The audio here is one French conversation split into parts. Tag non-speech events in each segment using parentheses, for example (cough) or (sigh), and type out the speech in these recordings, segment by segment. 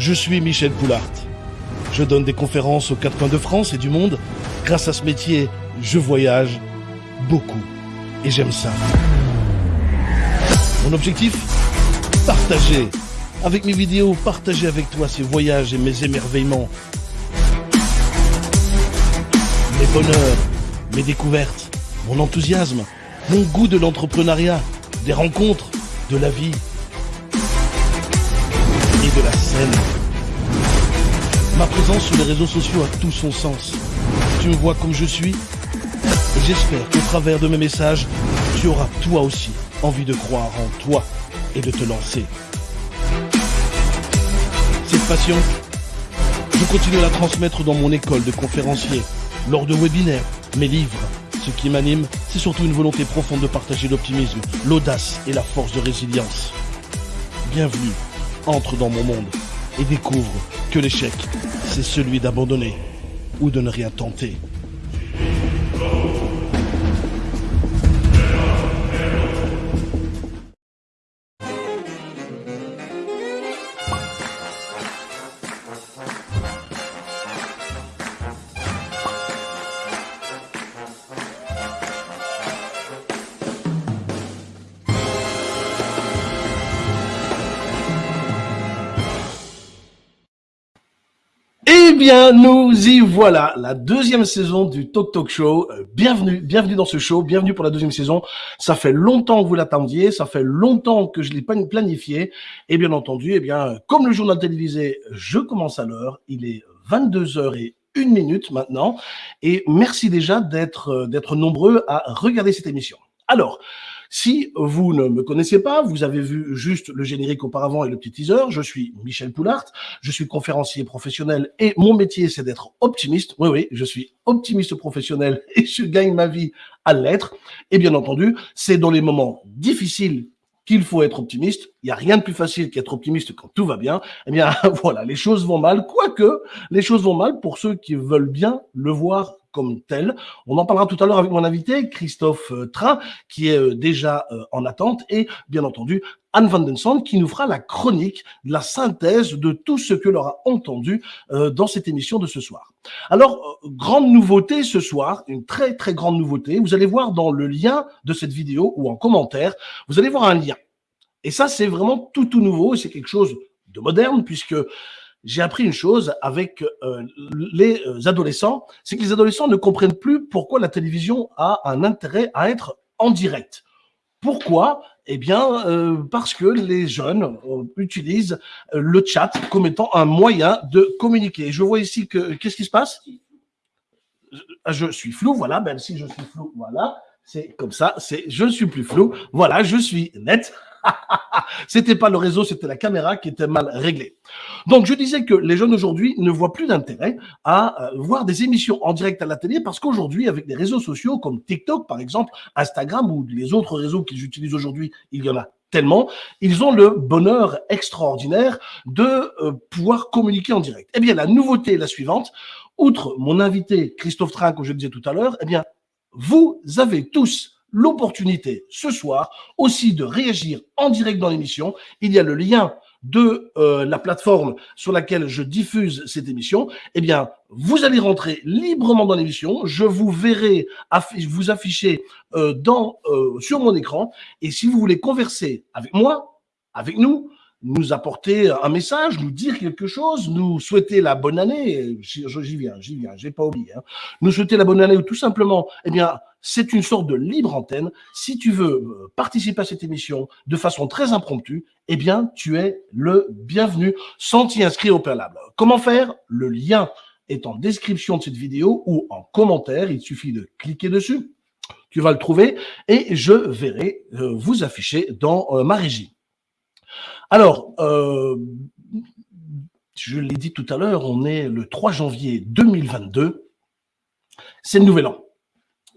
Je suis Michel Poulart. Je donne des conférences aux quatre coins de France et du monde. Grâce à ce métier, je voyage beaucoup. Et j'aime ça. Mon objectif Partager. Avec mes vidéos, partager avec toi ces voyages et mes émerveillements. Mes bonheurs, mes découvertes, mon enthousiasme, mon goût de l'entrepreneuriat, des rencontres, de la vie de la scène. Ma présence sur les réseaux sociaux a tout son sens. Tu me vois comme je suis j'espère qu'au travers de mes messages, tu auras toi aussi envie de croire en toi et de te lancer. Cette passion, je continue à la transmettre dans mon école de conférencier, lors de webinaires, mes livres. Ce qui m'anime, c'est surtout une volonté profonde de partager l'optimisme, l'audace et la force de résilience. Bienvenue, entre dans mon monde et découvre que l'échec, c'est celui d'abandonner ou de ne rien tenter. Bien, nous y voilà, la deuxième saison du Talk Talk Show. Euh, Bienvenue, bienvenue dans ce show, bienvenue pour la deuxième saison. Ça fait longtemps que vous l'attendiez, ça fait longtemps que je l'ai planifié. Et bien entendu, eh bien, comme le journal télévisé, je commence à l'heure. Il est 22 heures et une minute maintenant. Et merci déjà d'être euh, d'être nombreux à regarder cette émission. Alors, si vous ne me connaissez pas, vous avez vu juste le générique auparavant et le petit teaser, je suis Michel Poulart, je suis conférencier professionnel et mon métier c'est d'être optimiste. Oui, oui, je suis optimiste professionnel (laughs) et je gagne ma vie à l'être. Et bien entendu, c'est dans les moments difficiles qu'il faut être optimiste. Il n'y a rien de plus facile qu'être optimiste quand tout va bien. Eh bien, (laughs) voilà, les choses vont mal, quoique les choses vont mal pour ceux qui veulent bien le voir comme tel. On en parlera tout à l'heure avec mon invité, Christophe euh, Train, qui est euh, déjà euh, en attente, et bien entendu, Anne Van Den Sand, qui nous fera la chronique, la synthèse de tout ce que l'on a entendu dans cette émission de ce soir. Alors, grande nouveauté ce soir, une très très grande nouveauté, vous allez voir dans le lien de cette vidéo ou en commentaire, vous allez voir un lien. Et ça, c'est vraiment tout tout nouveau, c'est quelque chose de moderne, puisque j'ai appris une chose avec euh, les euh, adolescents, c'est que les adolescents ne comprennent plus pourquoi la télévision a un intérêt à être en direct. Pourquoi? Eh bien, euh, parce que les jeunes utilisent le chat comme étant un moyen de communiquer. Je vois ici que qu'est-ce qui se passe? Je suis flou, voilà. Ben si je suis flou, voilà. C'est comme ça. C'est je ne suis plus flou. Voilà, je suis net. C'était pas le réseau, c'était la caméra qui était mal réglée. Donc, je disais que les jeunes aujourd'hui ne voient plus d'intérêt à euh, voir des émissions en direct à la télé parce qu'aujourd'hui, avec des réseaux sociaux comme TikTok, par exemple, Instagram ou les autres réseaux qu'ils utilisent aujourd'hui, il y en a tellement, ils ont le bonheur extraordinaire de euh, pouvoir communiquer en direct. Eh bien, la nouveauté est la suivante. Outre mon invité Christophe Train, comme je disais tout à l'heure, eh bien, vous avez tous l'opportunité ce soir aussi de réagir en direct dans l'émission. Il y a le lien de euh, la plateforme sur laquelle je diffuse cette émission, eh bien, vous allez rentrer librement dans l'émission. Je vous verrai vous afficher euh, dans, euh, sur mon écran. Et si vous voulez converser avec moi, avec nous, nous apporter un message, nous dire quelque chose, nous souhaiter la bonne année, j'y viens, j'y viens, j'ai pas oublié, hein. nous souhaiter la bonne année ou tout simplement, eh bien, c'est une sorte de libre antenne. Si tu veux euh, participer à cette émission de façon très impromptue, eh bien, tu es le bienvenu sans t'y inscrire au préalable. Comment faire? Le lien est en description de cette vidéo ou en commentaire. Il suffit de cliquer dessus. Tu vas le trouver et je verrai euh, vous afficher dans euh, ma régie. Alors, je l'ai dit tout à l'heure, on est le 3 janvier 2022. C'est le nouvel an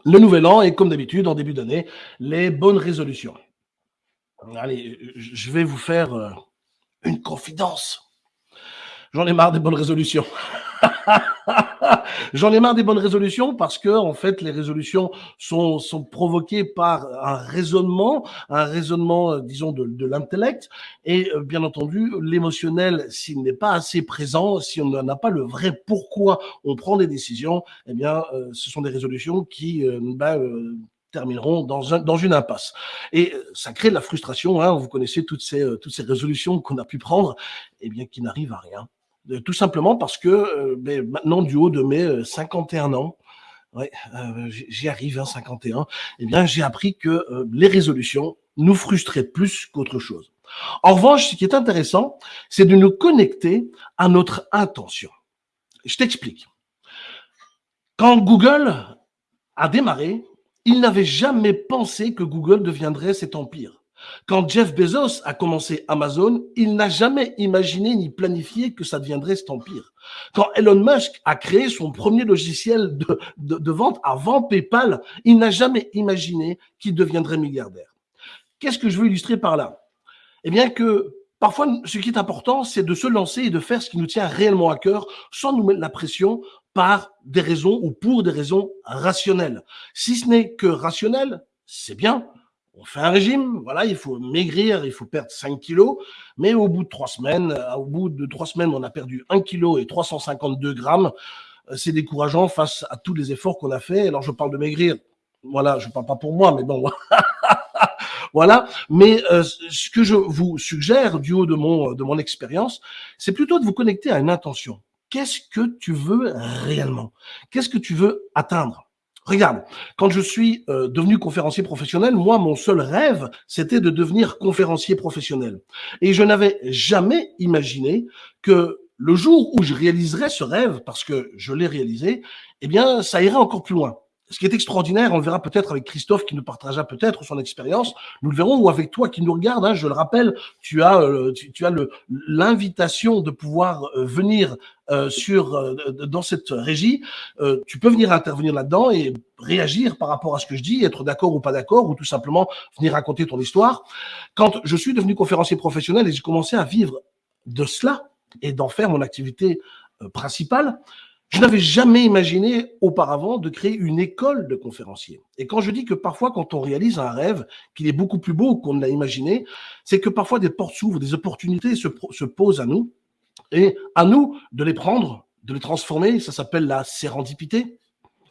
le nouvel an et comme d'habitude, en début d'année, les bonnes résolutions. Allez, je vais vous faire euh, une confidence. J'en ai marre des bonnes résolutions. (laughs) (laughs) J'en ai marre des bonnes résolutions parce que en fait les résolutions sont, sont provoquées par un raisonnement, un raisonnement euh, disons de, de l'intellect et euh, bien entendu l'émotionnel s'il n'est pas assez présent, si on n'a pas le vrai pourquoi on prend des décisions, eh bien euh, ce sont des résolutions qui ben, termineront dans, un, dans une impasse. Et ça crée de la frustration. Hein, vous connaissez toutes ces, toutes ces résolutions qu'on a pu prendre, et eh bien qui n'arrivent à rien. Euh, tout simplement parce que euh, ben, maintenant, du haut de mes 51 euh, ans, j'y arrive, hein, 51, eh bien, j'ai appris que les résolutions nous frustraient plus qu'autre chose. En revanche, ce qui est intéressant, c'est de nous connecter à notre intention. Je t'explique. Quand Google a démarré, il n'avait jamais pensé que Google deviendrait cet empire. Quand Jeff Bezos a commencé Amazon, il n'a jamais imaginé ni planifié que ça deviendrait cet empire. Quand Elon Musk a créé son premier logiciel de, de, vente avant PayPal, il n'a jamais imaginé qu'il deviendrait milliardaire. Qu'est-ce que je veux illustrer par là? Eh bien que parfois, ce qui est important, c'est de se lancer et de faire ce qui nous tient réellement à cœur sans nous mettre la pression par des raisons ou pour des raisons rationnelles. Si ce n'est que rationnel, c'est bien, on fait un régime, voilà, il faut maigrir, il faut perdre 5 kilos, mais au bout de trois semaines, euh, au bout de trois semaines, on a perdu 1 kilo et 352 grammes. Euh, c'est décourageant face à tous les efforts qu'on a fait. Alors, je parle de maigrir. Voilà, je parle pas pour moi, mais bon. (laughs) voilà. Mais euh, ce que je vous suggère du haut de mon, de mon expérience, c'est plutôt de vous connecter à une intention. Qu'est-ce que tu veux réellement? Qu'est-ce que tu veux atteindre? Regarde, quand je suis euh, devenu conférencier professionnel, moi, mon seul rêve, c'était de devenir conférencier professionnel. Et je n'avais jamais imaginé que le jour où je réaliserais ce rêve, parce que je l'ai réalisé, eh bien, ça irait encore plus loin ce qui est extraordinaire, on le verra peut-être avec Christophe qui nous partagera peut-être son expérience, nous le verrons, ou avec toi qui nous regarde, hein, je le rappelle, tu as, euh, tu, as l'invitation de pouvoir euh, venir euh, sur dans cette régie, tu peux venir intervenir là-dedans et réagir par rapport à ce que je dis, être d'accord ou pas d'accord, ou tout simplement venir raconter ton histoire. Quand je suis devenu conférencier professionnel et j'ai commencé à vivre de cela et d'en faire mon activité principale, je n'avais jamais imaginé auparavant de créer une école de conférenciers. Et quand je dis que parfois, quand on réalise un rêve, qu'il est beaucoup plus beau qu'on ne l'a imaginé, c'est que parfois des portes s'ouvrent, des opportunités se, se posent à nous, et à nous de les prendre, de les transformer. Ça s'appelle la sérendipité.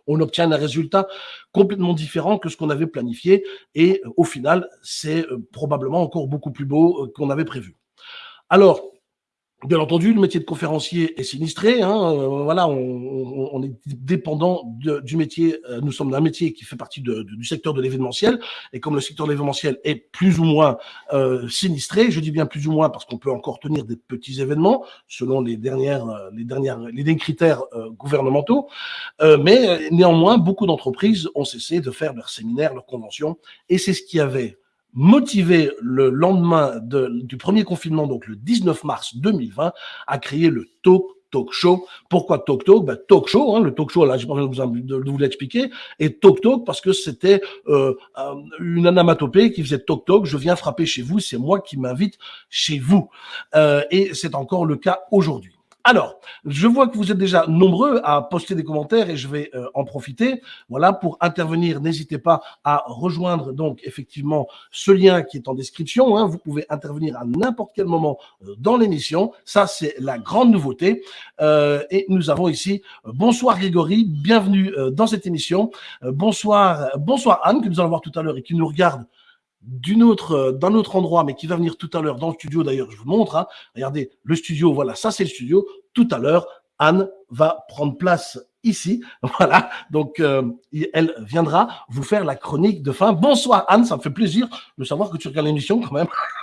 On obtient un résultat complètement différent que ce qu'on avait planifié, et au final, c'est euh, probablement encore beaucoup plus beau euh, qu'on avait prévu. Alors, Bien entendu, le métier de conférencier est sinistré. Hein, euh, voilà, on, on, est dépendant du métier. Euh, nous sommes d'un métier qui fait partie de, du secteur de l'événementiel, et comme le secteur de l'événementiel est plus ou moins euh, sinistré, je dis bien plus ou moins parce qu'on peut encore tenir des petits événements selon les dernières, les dernières, les derniers critères gouvernementaux, mais néanmoins, beaucoup d'entreprises ont cessé de faire leurs séminaires, leurs conventions, et c'est ce qui avait motivé le lendemain de, du premier confinement, donc le 19 mars 2020, à créer le Talk Talk Show. Pourquoi Talk Talk? Ben, Talk Show, hein, le Talk Show, là, j'ai pas besoin de vous, l'expliquer, et Talk Talk parce que c'était euh, une anamatopée qui faisait Talk Talk, je viens frapper chez vous, c'est moi qui m'invite chez vous. Euh, et c'est encore le cas aujourd'hui. Alors, je vois que vous êtes déjà nombreux à poster des commentaires et je vais euh, en profiter. Voilà, pour intervenir, n'hésitez pas à rejoindre donc effectivement ce lien qui est en description. Hein. Vous pouvez intervenir à n'importe quel moment euh, dans l'émission. Ça, c'est la grande nouveauté. Euh, et nous avons ici bonsoir Grégory, bienvenue dans cette émission. bonsoir, bonsoir Anne que nous allons voir tout à l'heure et qui nous regarde d'une autre, euh, d'un autre endroit, mais qui va venir tout à l'heure dans le studio. D'ailleurs, je vous montre. Hein. Regardez, le studio, voilà, ça c'est le studio. Tout à l'heure, Anne va prendre place ici. (laughs) Voilà, donc euh, elle viendra vous faire la chronique de fin. Bonsoir Anne, ça me fait plaisir de savoir que tu regardes l'émission quand même. (laughs)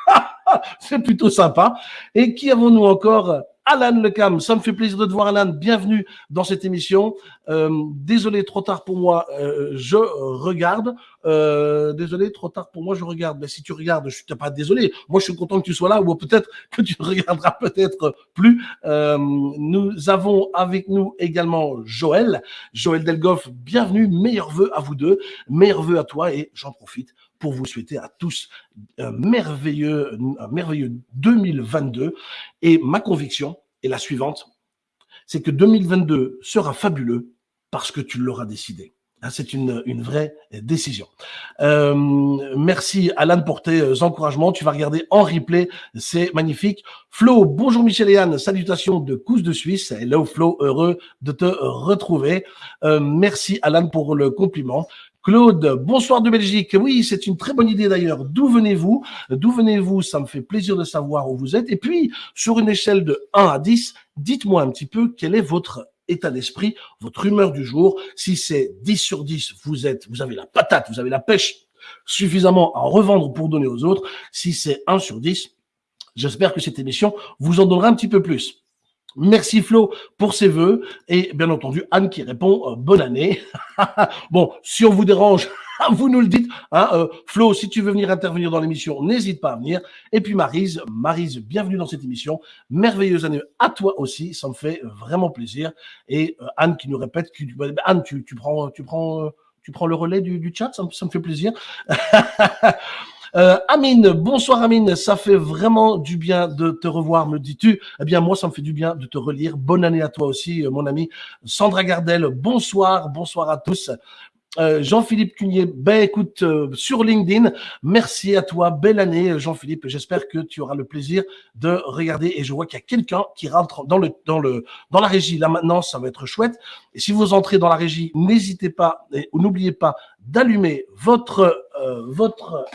(laughs) c'est plutôt sympa. Et qui avons-nous encore? Alan Lecam. Ça me fait plaisir de te voir, Alan. Bienvenue dans cette émission. Euh, désolé, trop tard pour moi, euh, je regarde. Euh, désolé, trop tard pour moi, je regarde. Mais si tu regardes, je suis pas désolé. Moi, je suis content que tu sois là, ou peut-être que tu (laughs) regarderas peut-être plus. nous avons avec nous également Joël. Joël Delgoff, bienvenue. Meilleurs vœux à vous deux. Meilleurs vœux à toi et j'en profite pour vous souhaiter à tous un merveilleux, un merveilleux 2022. Et ma conviction est la suivante, c'est que 2022 sera fabuleux parce que tu l'auras décidé. Hein, c'est une, une vraie décision. Euh, merci Alan pour tes euh, encouragements. Tu vas regarder en replay, c'est magnifique. Flo, bonjour Michel et Anne, salutations de Cousse de Suisse. Hello Flo, heureux de te retrouver. Euh, merci Alan pour le compliment. Claude, bonsoir de Belgique. Oui, c'est une très bonne idée d'ailleurs. D'où venez-vous? D'où venez-vous? Ça me fait plaisir de savoir où vous êtes. Et puis, sur une échelle de 1 à 10, dites-moi un petit peu quel est votre état d'esprit, votre humeur du jour. Si c'est 10 sur 10, vous êtes, vous avez la patate, vous avez la pêche suffisamment à revendre pour donner aux autres. Si c'est 1 sur 10, j'espère que cette émission vous en donnera un petit peu plus. Merci Flo pour ses voeux et bien entendu Anne qui répond euh, bonne année. (laughs) bon, si on vous dérange, (laughs) vous nous le dites. Hein, euh, Flo, si tu veux venir intervenir dans l'émission, n'hésite pas à venir. Et puis Marise, Marise, bienvenue dans cette émission. Merveilleuse année à toi aussi, ça me fait vraiment plaisir. Et euh, Anne qui nous répète que bah, Anne, tu, prends, tu prends, tu prends le relais du, chat, ça me fait plaisir. (laughs) Euh, Amine, bonsoir Amine, ça fait vraiment du bien de te revoir, me dis-tu. Eh bien, moi, ça me fait du bien de te relire. Bonne année à toi aussi, mon ami. Sandra Gardel, bonsoir, bonsoir à tous. Euh, Jean-Philippe Cunier, ben écoute, euh, sur LinkedIn, merci à toi, belle année Jean-Philippe, j'espère que tu auras le plaisir de regarder et je vois qu'il y a quelqu'un qui rentre dans le dans le dans la régie là maintenant, ça va être chouette. Et si vous entrez dans la régie, n'hésitez pas et n'oubliez pas d'allumer votre euh, votre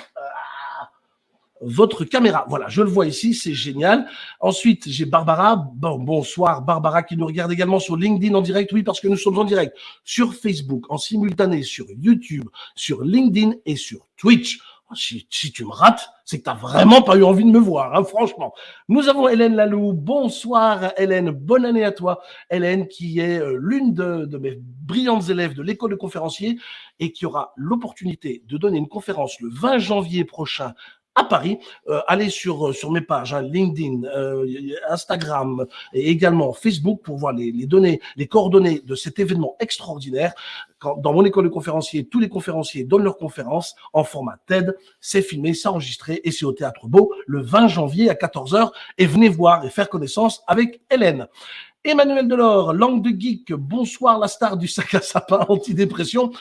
votre caméra. Voilà, je le vois ici, c'est génial. Ensuite, j'ai Barbara. Bon, bonsoir, Barbara qui nous regarde également sur LinkedIn en direct. Oui, parce que nous sommes en direct sur Facebook, en simultané sur YouTube, sur LinkedIn et sur Twitch. Oh, si, tu me rates, c'est que tu n'as vraiment pas eu envie de me voir, hein, franchement. Nous avons Hélène Lalou. Bonsoir Hélène, bonne année à toi. Hélène qui est euh, l'une de, de mes brillantes élèves de l'école de conférenciers et qui aura l'opportunité de donner une conférence le 20 janvier prochain à Paris. Euh, allez sur, euh, sur mes pages, hein, LinkedIn, euh, Instagram et également Facebook pour voir les, données, les coordonnées de cet événement extraordinaire. Dans mon école de conférenciers, tous les conférenciers donnent leurs conférences en format TED. C'est filmé, c'est enregistré et c'est au Théâtre Beau le 20 janvier à 14h. Et venez voir et faire connaissance avec Hélène. Emmanuel Delors, langue de geek, bonsoir la star du sac à sapin antidépression.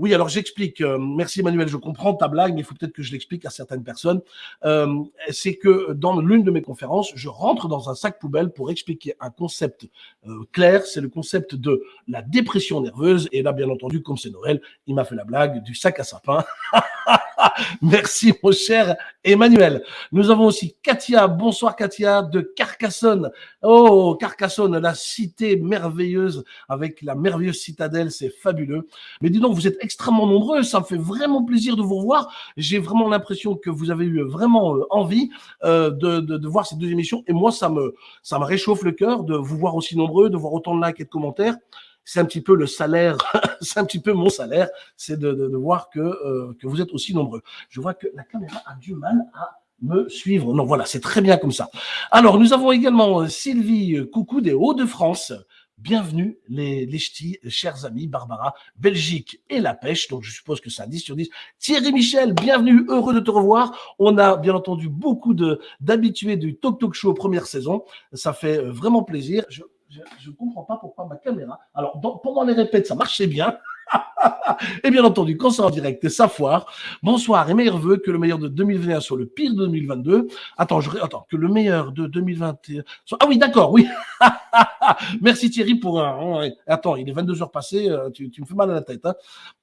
Oui, alors j'explique. Euh, merci Emmanuel, je comprends ta blague, mais il faut peut-être que je l'explique à certaines personnes. Euh, c'est que dans l'une de mes conférences, je rentre dans un sac poubelle pour expliquer un concept euh, clair. C'est le concept de la dépression nerveuse. Et là, bien entendu, comme c'est Noël, il m'a fait la blague du sac à sapin. (laughs) (laughs) Merci mon cher Emmanuel. Nous avons aussi Katia. Bonsoir Katia de Carcassonne. Oh, Carcassonne, la cité merveilleuse avec la merveilleuse citadelle, c'est fabuleux. Mais dis donc, vous êtes extrêmement nombreux, ça me fait vraiment plaisir de vous revoir. J'ai vraiment l'impression que vous avez eu vraiment euh, envie euh, de, voir ces deux émissions et moi, ça me, ça me réchauffe le cœur de vous voir aussi nombreux, de voir autant de likes et de commentaires c'est un petit peu le salaire, (laughs) c'est un petit peu mon salaire, c'est de, de, de, voir que, euh, que vous êtes aussi nombreux. Je vois que la caméra a du mal à me suivre. Non, voilà, c'est très bien comme ça. Alors, nous avons également Sylvie Coucou des Hauts-de-France. Bienvenue les, les ch'tis, chers amis, Barbara, Belgique et la pêche. Donc je suppose que c'est un 10 sur 10. Thierry Michel, bienvenue, heureux de te revoir. On a bien entendu beaucoup d'habitués du Talk Talk Show première saison. Ça fait euh, vraiment plaisir. Je ne comprends pas pourquoi ma caméra. Alors, pendant les répètes, ça marchait bien. (laughs) et bien entendu, quand c'est en direct, ça foire. Bonsoir et meilleurs vœux, que le meilleur de 2021 soit le pire de 2022. Attends, je, attends, que le meilleur de 2021 soit... Ah oui, d'accord, oui. (laughs) Merci Thierry pour un... Attends, il est 22 heures passées, euh, tu, tu me fais mal à la tête. Hein.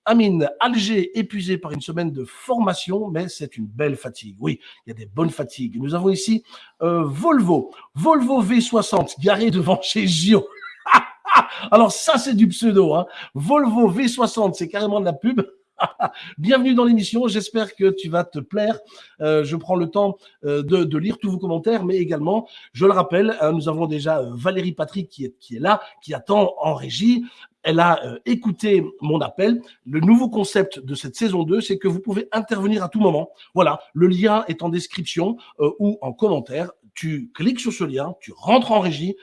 Amine, Alger épuisé par une semaine de formation, mais c'est une belle fatigue. Oui, il y a des bonnes fatigues. Nous avons ici euh, Volvo, Volvo V60 garé devant chez Gio. Alors ça, c'est du pseudo. Hein. Volvo V60, c'est carrément de la pub. (laughs) Bienvenue dans l'émission, j'espère que tu vas te plaire. Euh, je prends le temps euh, de, lire tous vos commentaires, mais également, je le rappelle, hein, nous avons déjà Valérie Patrick qui est, qui est là, qui attend en régie. Elle a euh, écouté mon appel. Le nouveau concept de cette saison 2, c'est que vous pouvez intervenir à tout moment. Voilà, le lien est en description ou en commentaire. Tu cliques sur ce lien, tu rentres en régie,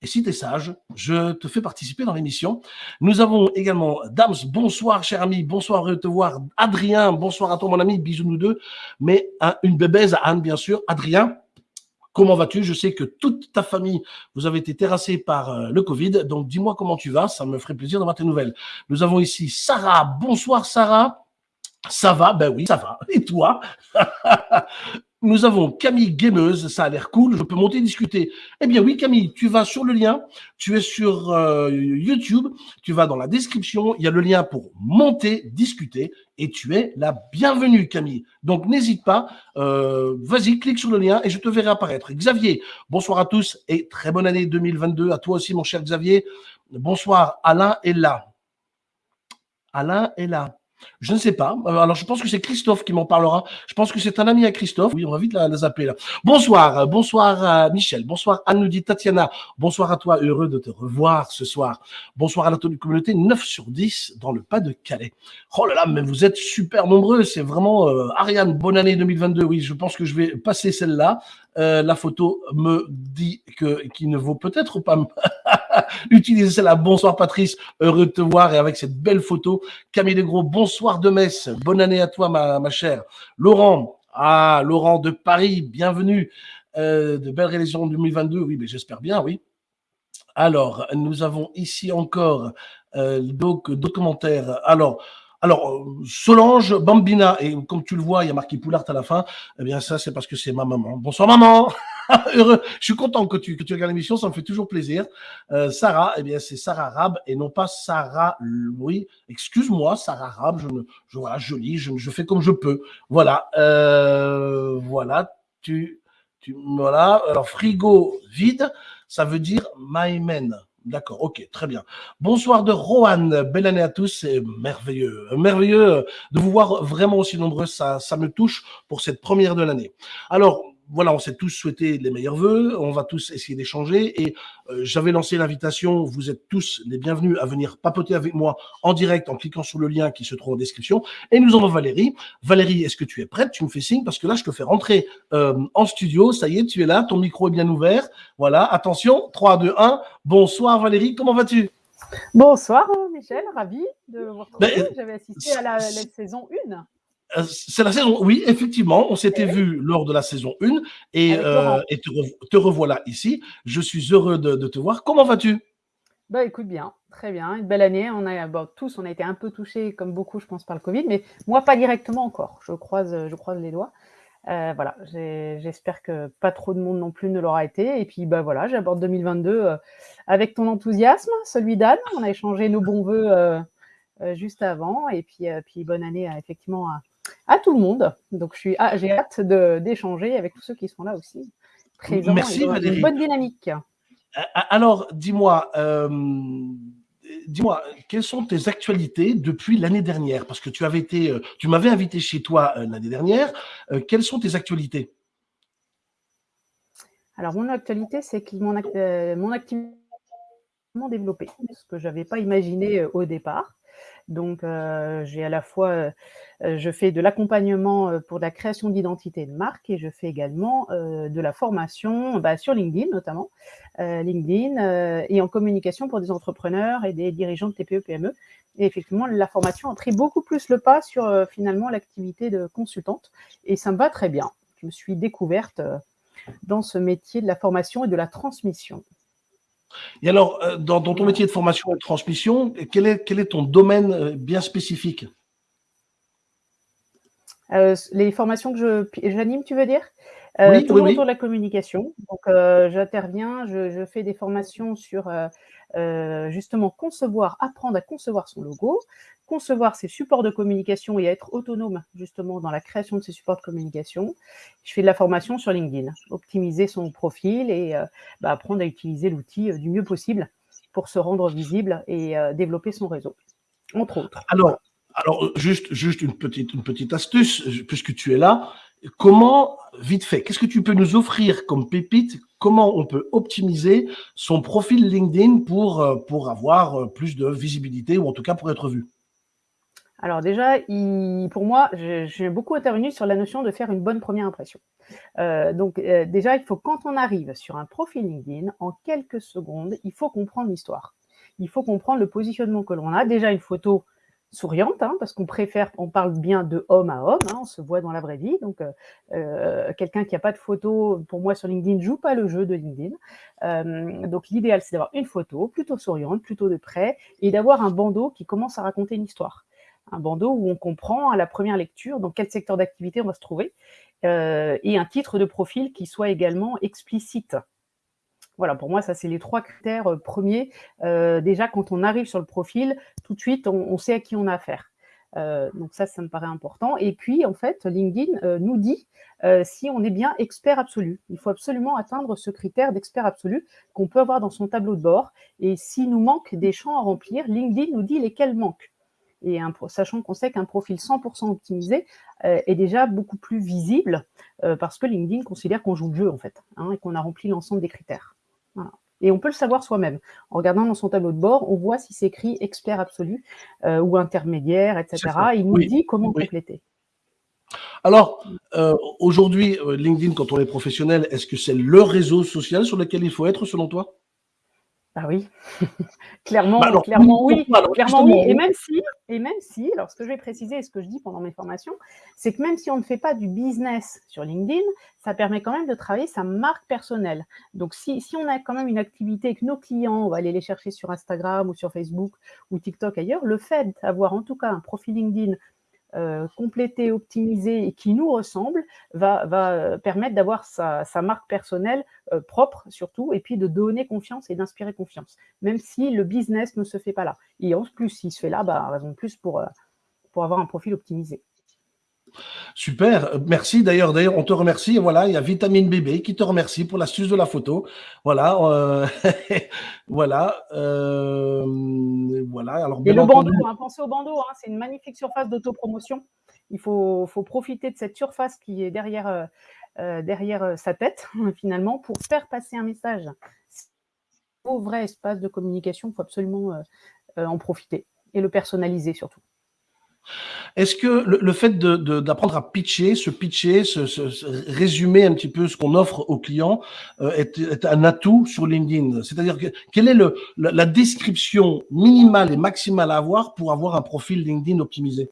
et si tu es sage, je te fais participer dans l'émission. Nous avons également Dams, bonsoir cher ami, bonsoir de te voir. Adrien, bonsoir à toi mon ami, bisous nous deux. Mais une bébèze à Anne bien sûr. Adrien, Comment vas-tu? Je sais que toute ta famille, vous avez été terrassée par euh, le Covid. Donc, dis-moi comment tu vas. Ça me ferait plaisir d'avoir tes nouvelles. Nous avons ici Sarah. Bonsoir, Sarah. Ça va? Ben oui, ça va. Et toi? (laughs) Nous avons Camille Gameuse, ça a l'air cool, je peux monter discuter. Eh bien oui Camille, tu vas sur le lien, tu es sur euh, YouTube, tu vas dans la description, il y a le lien pour monter, discuter, et tu es la bienvenue Camille. Donc n'hésite pas, euh, vas-y, clique sur le lien et je te verrai apparaître. Xavier, bonsoir à tous et très bonne année 2022 à toi aussi mon cher Xavier. Bonsoir, Alain est là. Alain est là. Je ne sais pas. Euh, alors, je pense que c'est Christophe qui m'en parlera. Je pense que c'est un ami à Christophe. Oui, on va vite la, zapper là. Bonsoir, euh, bonsoir Michel. Bonsoir Anne nous Tatiana. Bonsoir à toi, heureux de te revoir ce soir. Bonsoir à la communauté 9 sur 10 dans le pas de Calais. Oh là là, mais vous êtes super nombreux. C'est vraiment euh, Ariane, bonne année 2022. Oui, je pense que je vais passer celle-là. la photo me dit que qui ne vaut peut-être pas (laughs) (laughs) utiliser celle-là. Bonsoir Patrice, heureux de te voir et avec cette belle photo. Camille Legros, bonsoir de Metz, bonne année à toi ma, ma chère. Laurent, ah Laurent de Paris, bienvenue. Euh, de belles réalisations 2022, oui, mais j'espère bien, oui. Alors, nous avons ici encore euh, d'autres commentaires. Alors, alors, Solange Bambina, et comme tu le vois, il y a marqué Poulart à la fin, eh bien ça, c'est parce que c'est ma maman. Bonsoir maman (laughs) (laughs) Heureux. Je suis content que tu, que tu regardes l'émission, ça me fait toujours plaisir. Euh, Sarah, eh bien c'est Sarah Rab et non pas Sarah Louis. Excuse-moi, Sarah Rab, je ne, je, voilà, joli, je, je fais comme je peux. Voilà, euh, voilà, tu, tu, voilà. Alors, frigo vide, ça veut dire my man. D'accord, ok, très bien. Bonsoir de Rohan, belle année à tous, c'est merveilleux, merveilleux de vous voir vraiment aussi nombreux, ça, ça me touche pour cette première de l'année. Alors, voilà, on s'est tous souhaité les meilleurs voeux, on va tous essayer d'échanger et euh, j'avais lancé l'invitation, vous êtes tous les bienvenus à venir papoter avec moi en direct en cliquant sur le lien qui se trouve en description. Et nous avons Valérie. Valérie, est-ce que tu es prête? Tu me fais signe parce que là, je te fais rentrer euh, en studio. Ça y est, tu es là, ton micro est bien ouvert. Voilà, attention, 3, 2, 1. Bonsoir Valérie, comment vas-tu? Bonsoir Michel, ravi de vous retrouver. Ben, J'avais assisté à la, la saison 1. Euh, c'est la saison, oui, effectivement, on s'était vu lors de la saison 1 et, euh, et te, revoilà ici. Je suis heureux de, te voir. Comment vas-tu? Bah, écoute bien, très bien, une belle année. On a tous, on a été un peu touchés, comme beaucoup, je pense, par le Covid, mais moi pas directement encore. Je croise, je croise les doigts. Euh, voilà, j'espère que pas trop de monde non plus ne l'aura été. Et puis bah voilà, j'aborde 2022 avec ton enthousiasme, celui d'Anne. On a échangé nos bons voeux juste avant, et puis puis bonne année effectivement à, à tout le monde. Donc, je suis, ah, j'ai hâte d'échanger avec tous ceux qui sont là aussi. Merci Valérie. bonne dynamique. Alors, dis-moi, euh, dis-moi, quelles sont tes actualités depuis l'année dernière? Parce que tu avais été, euh, tu m'avais invité chez toi euh, l'année dernière. quelles sont tes actualités? Alors, mon actualité, c'est que mon, mon activité développé, ce que je n'avais pas imaginé au départ. Donc, j'ai à la fois euh, je fais de l'accompagnement euh, pour la création d'identité de marque et je fais également euh, de la formation bah, sur LinkedIn notamment, LinkedIn et en communication pour des entrepreneurs et des dirigeants de TPE-PME. E. Et effectivement, la formation a pris beaucoup plus le pas sur finalement l'activité de consultante et ça me va très bien. Je me suis découverte dans ce métier de la formation et de la transmission. Et alors, dans, ton métier de formation et de transmission, quel est, quel est ton domaine bien spécifique? Euh, les formations que j'anime, tu veux dire? Euh, oui, Toujours autour de la communication. Donc, euh, j'interviens, je, je, fais des formations sur euh, justement concevoir, apprendre à concevoir son logo, concevoir ses supports de communication et être autonome justement dans la création de ces supports de communication. Je fais de la formation sur LinkedIn, optimiser son profil et bah, apprendre à utiliser l'outil du mieux possible pour se rendre visible et développer son réseau, entre autres. Alors, alors, juste, juste une petite, une petite astuce, puisque tu es là. Comment, vite fait, qu'est-ce que tu peux nous offrir comme pépite? Comment on peut optimiser son profil LinkedIn pour, euh, avoir euh, plus de visibilité ou en tout cas pour être vu? Alors déjà, pour moi, j'ai beaucoup intervenu sur la notion de faire une bonne première impression. Euh, donc déjà, il faut quand on arrive sur un profil LinkedIn, en quelques secondes, il faut comprendre l'histoire. Il faut comprendre le positionnement que l'on a. Déjà une photo souriante, hein, parce qu'on préfère, on parle bien de homme à homme, hein, on se voit dans la vraie vie. Donc, euh, euh, quelqu'un qui n'a pas de photo, pour moi, sur LinkedIn, joue pas le jeu de LinkedIn. Euh, donc, l'idéal, c'est d'avoir une photo plutôt souriante, plutôt de près, et d'avoir un bandeau qui commence à raconter une histoire. Un bandeau où on comprend à la première lecture dans quel secteur d'activité on va se trouver, et un titre de profil qui soit également explicite. Voilà, pour moi, ça, c'est les trois critères euh, premiers. Euh, déjà, quand on arrive sur le profil, tout de suite, on, sait à qui on a affaire. Euh, donc ça, ça me paraît important. Et puis, en fait, LinkedIn nous dit si on est bien expert absolu. Il faut absolument atteindre ce critère d'expert absolu qu'on peut avoir dans son tableau de bord. Et s'il nous manque des champs à remplir, LinkedIn nous dit lesquels manquent. Et sachant qu'on sait qu'un profil 100% optimisé est déjà beaucoup plus visible parce que LinkedIn considère qu'on joue le jeu, en fait, hein, et qu'on a rempli l'ensemble des critères. Et on peut le savoir soi-même. En regardant dans son tableau de bord, on voit si c'est écrit expert absolu euh, ou intermédiaire, etc. Il nous dit comment compléter. Alors, euh, aujourd'hui, euh, LinkedIn, quand on est professionnel, est-ce que c'est le réseau social sur lequel il faut être, selon toi? Ah oui, (laughs) clairement, bah clairement oui, clairement oui. Et même si, et même si, alors ce que je vais préciser et ce que je dis pendant mes formations, c'est que même si on ne fait pas du business sur LinkedIn, ça permet quand même de travailler sa marque personnelle. Donc si, si on a quand même une activité avec nos clients, on va aller les chercher sur Instagram ou sur Facebook ou TikTok ailleurs, le fait d'avoir en tout cas un profil LinkedIn euh, complété, optimisé et qui nous ressemble va, va euh, permettre d'avoir sa, marque personnelle euh, propre surtout et puis de donner confiance et d'inspirer confiance, même si le business ne se fait pas là. Et en plus, s'il se fait là, bah, raison de plus pour, pour avoir un profil optimisé. Super, merci. D'ailleurs, d'ailleurs, on te remercie. Voilà, il y a Vitamine Bébé qui te remercie pour l'astuce de la photo. Voilà, euh, (laughs) voilà, euh, voilà. Alors, Et le bandeau, hein, pensez au bandeau. Hein, c'est une magnifique surface d'autopromotion. Il faut, faut, profiter de cette surface qui est derrière, euh, derrière sa tête, (laughs) finalement, pour faire passer un message. Au vrai espace de communication, il faut absolument en profiter et le personnaliser surtout. Est-ce que le, fait d'apprendre à pitcher, se pitcher, se, résumer un petit peu ce qu'on offre aux clients euh, est, un atout sur LinkedIn? C'est-à-dire que quelle est la, description minimale et maximale à avoir pour avoir un profil LinkedIn optimisé?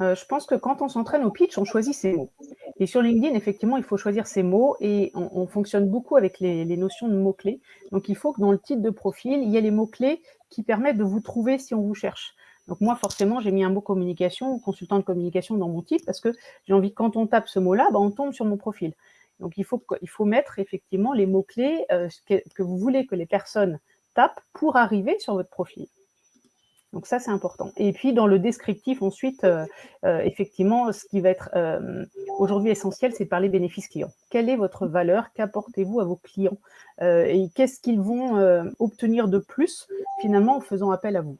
Euh, je pense que quand on s'entraîne au pitch, on choisit ses mots. Et sur LinkedIn, effectivement, il faut choisir ses mots et on, fonctionne beaucoup avec les, les notions de mots-clés. Donc, il faut que dans le titre de profil, il y ait les mots-clés qui permettent de vous trouver si on vous cherche. Donc moi, forcément, j'ai mis un mot communication, consultant de communication dans mon titre, parce que j'ai envie que quand on tape ce mot-là, bah, on tombe sur mon profil. Donc il faut, il faut mettre effectivement les mots-clés euh, que, vous voulez que les personnes tapent pour arriver sur votre profil. Donc ça, c'est important. Et puis, dans le descriptif, ensuite, euh, euh, effectivement, ce qui va être aujourd'hui essentiel, c'est de parler bénéfices clients. Quelle est votre valeur? Qu'apportez-vous à vos clients? Et qu'est-ce qu'ils vont obtenir de plus, finalement, en faisant appel à vous?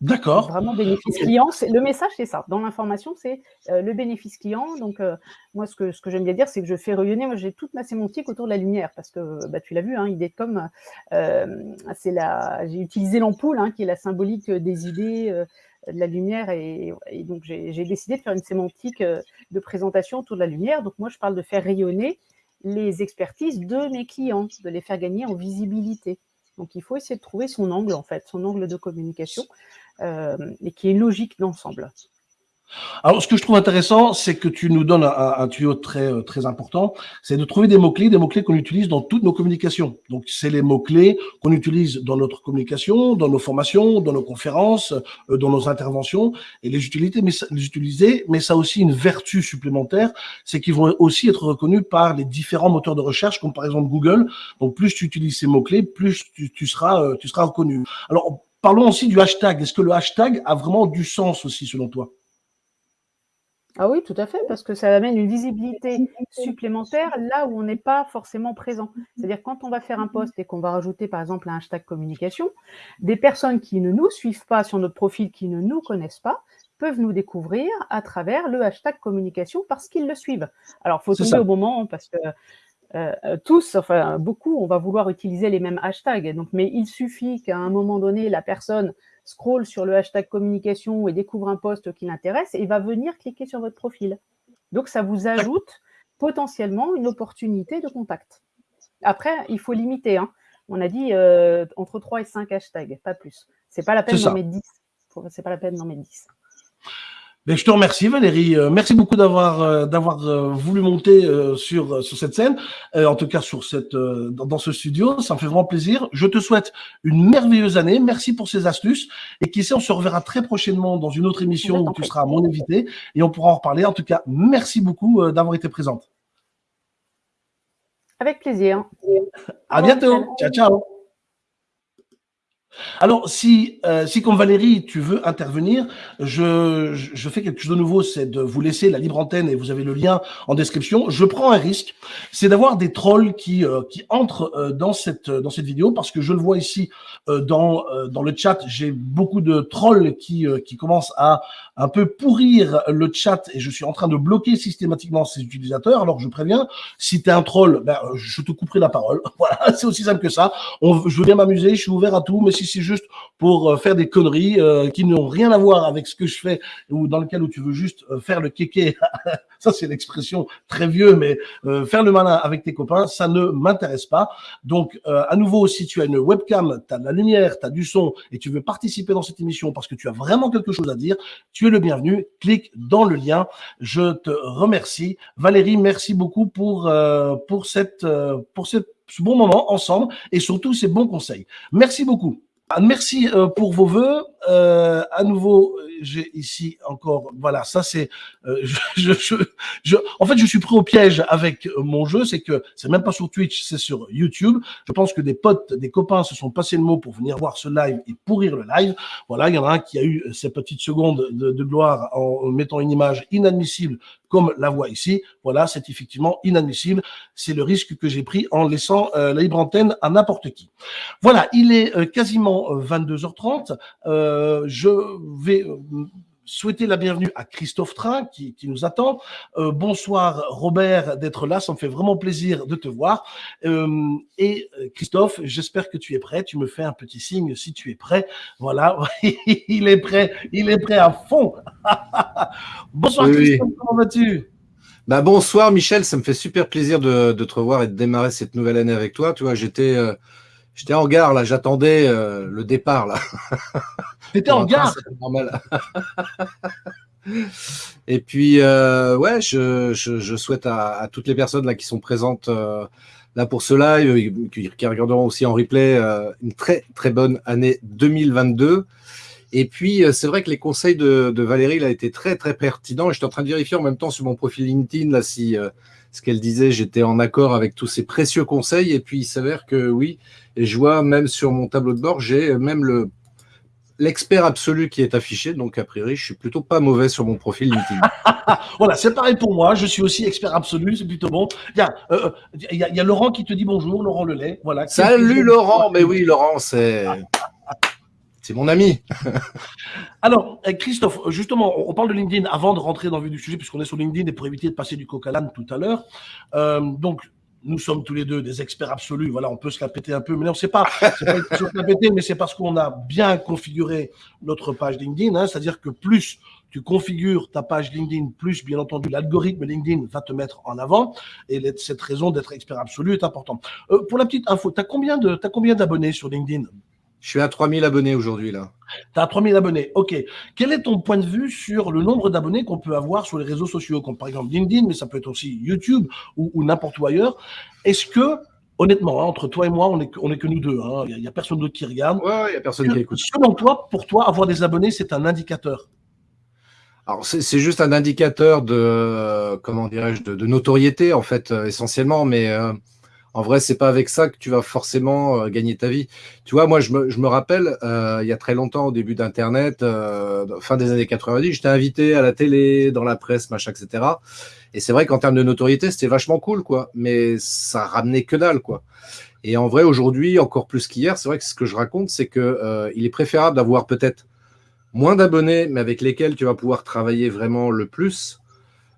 D'accord. Vraiment bénéfice client. Le message, c'est ça. Dans l'information, c'est euh, le bénéfice client. Donc, euh, moi, ce que, ce que j'aime bien dire, c'est que je fais rayonner. Moi, j'ai toute ma sémantique autour de la lumière parce que bah, tu l'as vu, hein, idée comme euh, c'est la. J'ai utilisé l'ampoule, hein, qui est la symbolique des idées, de la lumière. Et, et donc, j'ai décidé de faire une sémantique de présentation autour de la lumière. Donc, moi, je parle de faire rayonner les expertises de mes clients, de les faire gagner en visibilité. Donc, il faut essayer de trouver son angle, en fait, son angle de communication, euh, et qui est logique d'ensemble. Alors, ce que je trouve intéressant, c'est que tu nous donnes un, tuyau très euh, très important, c'est de trouver des mots-clés, des mots-clés qu'on utilise dans toutes nos communications. Donc, c'est les mots-clés qu'on utilise dans notre communication, dans nos formations, dans nos conférences, euh, dans nos interventions, et les utiliser, mais, les utiliser, mais ça a aussi une vertu supplémentaire, c'est qu'ils vont aussi être reconnus par les différents moteurs de recherche, comme par exemple Google. Donc, plus tu utilises ces mots-clés, plus tu, tu seras euh, tu seras reconnu. Alors, parlons aussi du hashtag. Est-ce que le hashtag a vraiment du sens aussi, selon toi? Ah oui, tout à fait, parce que ça amène une visibilité supplémentaire là où on n'est pas forcément présent. C'est-à-dire quand on va faire un post et qu'on va rajouter par exemple un hashtag communication, des personnes qui ne nous suivent pas sur notre profil, qui ne nous connaissent pas, peuvent nous découvrir à travers le hashtag communication parce qu'ils le suivent. Alors, il faut tomber au moment parce que euh, tous, enfin beaucoup, on va vouloir utiliser les mêmes hashtags. Donc, mais il suffit qu'à un moment donné, la personne scroll sur le hashtag communication et découvre un poste qui l'intéresse et va venir cliquer sur votre profil. Donc, ça vous ajoute potentiellement une opportunité de contact. Après, il faut limiter. Hein. On a dit euh, entre 3 et 5 hashtags, pas plus. C'est pas la peine d'en mettre 10. C'est pas la peine d'en mettre 10. Ben, je te remercie Valérie. Euh, merci beaucoup d'avoir euh, d'avoir euh, voulu monter sur sur cette scène, en tout cas sur cette dans, ce studio. Ça me fait vraiment plaisir. Je te souhaite une merveilleuse année. Merci pour ces astuces. Et qui sait, on se reverra très prochainement dans une autre émission où tu seras mon invité et on pourra en reparler. En tout cas, merci beaucoup d'avoir été présente. Avec plaisir. À bientôt. Ciao ciao. Alors, si, euh, si comme Valérie, tu veux intervenir, je, je fais quelque chose de nouveau, c'est de vous laisser la libre antenne et vous avez le lien en description. Je prends un risque, c'est d'avoir des trolls qui, euh, qui entrent euh, dans, cette, dans cette vidéo parce que je le vois ici dans, dans le chat, j'ai beaucoup de trolls qui, qui commencent à un peu pourrir le chat et je suis en train de bloquer systématiquement ces utilisateurs. Alors, je préviens, si tu es un troll, ben, je te couperai la parole. (laughs) Voilà, c'est aussi simple que ça. Je veux bien m'amuser, je suis ouvert à tout, mais si juste pour euh, faire des conneries euh, qui n'ont rien à voir avec ce que je fais ou dans lequel où tu veux juste euh, faire le kéké. (laughs) ça, c'est l'expression très vieux, mais faire le malin avec tes copains, ça ne m'intéresse pas. Donc, à nouveau, si tu as une webcam, tu as de la lumière, tu as du son et tu veux participer dans cette émission parce que tu as vraiment quelque chose à dire, tu es le bienvenu. Clique dans le lien. Je te remercie. Valérie, merci beaucoup pour, pour, cette, pour ce bon moment ensemble et surtout ces bons conseils. Merci beaucoup. Ah, merci euh, pour vos voeux. Euh, à nouveau, j'ai ici encore, voilà, ça c'est, euh, (laughs) je, je, je, en fait, je suis pris au piège avec mon jeu, c'est que c'est même pas sur Twitch, c'est sur YouTube. Je pense que des potes, des copains se sont passés le mot pour venir voir ce live et pourrir le live. Voilà, il y en a un qui a eu ces petites secondes de, de gloire en mettant une image inadmissible comme la voix ici. Voilà, c'est effectivement inadmissible. C'est le risque que j'ai pris en laissant euh, la libre antenne à n'importe qui. Voilà, il est euh, quasiment 22h30. Euh, je vais souhaiter la bienvenue à Christophe Train qui, qui nous attend. Euh, bonsoir Robert d'être là, ça me fait vraiment plaisir de te voir. Euh, et euh, Christophe, j'espère que tu es prêt. Tu me fais un petit signe si tu es prêt. Voilà, (laughs) il est prêt, il est prêt à fond. (laughs) bonsoir Christophe, comment vas-tu? Bah bonsoir Michel, ça me fait super plaisir de, de, te revoir et de démarrer cette nouvelle année avec toi. Tu vois, j'étais J'étais en gare, là, j'attendais euh, le départ, là. (laughs) T'étais en gare normal. (laughs) Et puis, euh, ouais, je, je, souhaite à, toutes les personnes là qui sont présentes euh, là pour ce live, qui, qui regarderont aussi en replay, une très très bonne année 2022. Et puis, c'est vrai que les conseils de, de Valérie là étaient très très pertinents. Et j'étais en train de vérifier en même temps sur mon profil LinkedIn là si ce qu'elle disait, j'étais en accord avec tous ces précieux conseils. Et puis, il s'avère que oui, et je vois même sur mon tableau de bord, j'ai même le l'expert absolu qui est affiché. Donc, a priori, je suis plutôt pas mauvais sur mon profil LinkedIn. (laughs) voilà, c'est pareil pour moi. Je suis aussi expert absolu. C'est plutôt bon. Il y, a, euh, il, y a, il y, a, Laurent qui te dit bonjour, Laurent Lelay. Voilà. Salut Laurent. Mais oui, Laurent, c'est. (laughs) C'est mon ami. (laughs) Alors, eh, Christophe, justement, on parle de LinkedIn avant de rentrer dans le vif du sujet, puisqu'on est sur LinkedIn et pour éviter de passer du coq à l'âne tout à l'heure. Euh, donc, nous sommes tous les deux des experts absolus. Voilà, on peut se la péter un peu, mais on ne sait pas. C'est pas une mais c'est parce qu'on a bien configuré notre page LinkedIn. Hein, C'est-à-dire que plus tu configures ta page LinkedIn, plus bien entendu l'algorithme LinkedIn va te mettre en avant. Et cette raison d'être expert absolu est importante. Euh, pour la petite info, tu as combien d'abonnés sur LinkedIn? Je suis à 3000 abonnés aujourd'hui, là. Tu as 3000 abonnés, ok. Quel est ton point de vue sur le nombre d'abonnés qu'on peut avoir sur les réseaux sociaux, comme par exemple LinkedIn, mais ça peut être aussi YouTube ou, n'importe où ailleurs? Est-ce que, honnêtement, hein, entre toi et moi, on n'est on est que nous deux, hein, il n'y a, personne d'autre qui regarde. Ouais, il n'y a personne qui écoute. Selon toi, pour toi, avoir des abonnés, c'est un indicateur? Alors c'est juste un indicateur de comment dirais-je de, notoriété en fait euh, essentiellement, mais euh, en vrai, c'est pas avec ça que tu vas forcément euh, gagner ta vie. Tu vois, moi, je me, rappelle, euh, il y a très longtemps, au début d'Internet, euh, fin des années 90, j'étais invité à la télé, dans la presse, machin, etc. Et c'est vrai qu'en termes de notoriété, c'était vachement cool, quoi. Mais ça ramenait que dalle, quoi. Et en vrai, aujourd'hui, encore plus qu'hier, c'est vrai que ce que je raconte, c'est que il est préférable d'avoir peut-être moins d'abonnés, mais avec lesquels tu vas pouvoir travailler vraiment le plus,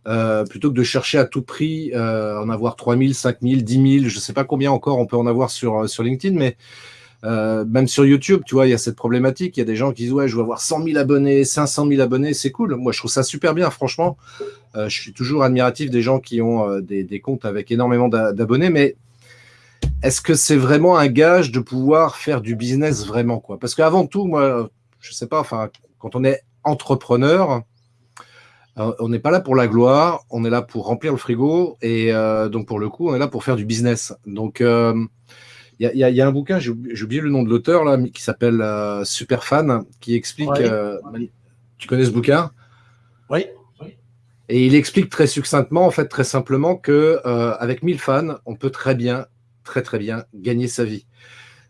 euh, plutôt que de chercher à tout prix euh, en avoir 3000, 5000, 10 000, je ne sais pas combien encore on peut en avoir sur, euh, sur LinkedIn, mais même sur YouTube, tu vois, il y a cette problématique. Il y a des gens qui disent Ouais, je veux avoir 100 000 abonnés, 500 000 abonnés, c'est cool. Moi, je trouve ça super bien, franchement. je suis toujours admiratif des gens qui ont des, des, comptes avec énormément d'abonnés, mais est-ce que c'est vraiment un gage de pouvoir faire du business vraiment quoi? Parce qu'avant tout, moi, je sais pas, enfin, quand on est entrepreneur, euh, on n'est pas là pour la gloire, on est là pour remplir le frigo et euh, donc pour le coup, on est là pour faire du business. Donc, euh, il y, a un bouquin, j'ai oublié le nom de l'auteur là, qui s'appelle Superfan, qui explique. tu connais ce bouquin? Oui. Et il explique très succinctement, en fait, très simplement, que avec 1000 fans, on peut très bien, très très bien gagner sa vie.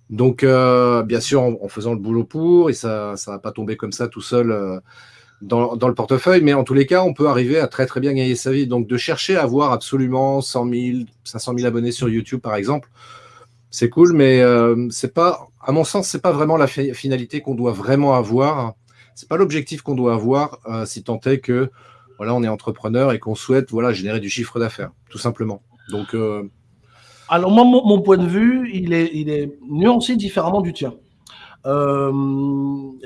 Donc, bien sûr, en, faisant le boulot pour, et ça, ça va pas tomber comme ça tout seul dans, le portefeuille, mais en tous les cas, on peut arriver à très très bien gagner sa vie. Donc de chercher à avoir absolument 100 000, 500 000 abonnés sur YouTube, par exemple, c'est cool, mais euh, c'est pas, à mon sens, c'est pas vraiment la finalité qu'on doit vraiment avoir. C'est pas l'objectif qu'on doit avoir euh, si tant est que voilà, on est entrepreneur et qu'on souhaite voilà générer du chiffre d'affaires, tout simplement. Donc euh, alors moi, mon, point de vue, il est, il est nuancé différemment du tien. Euh,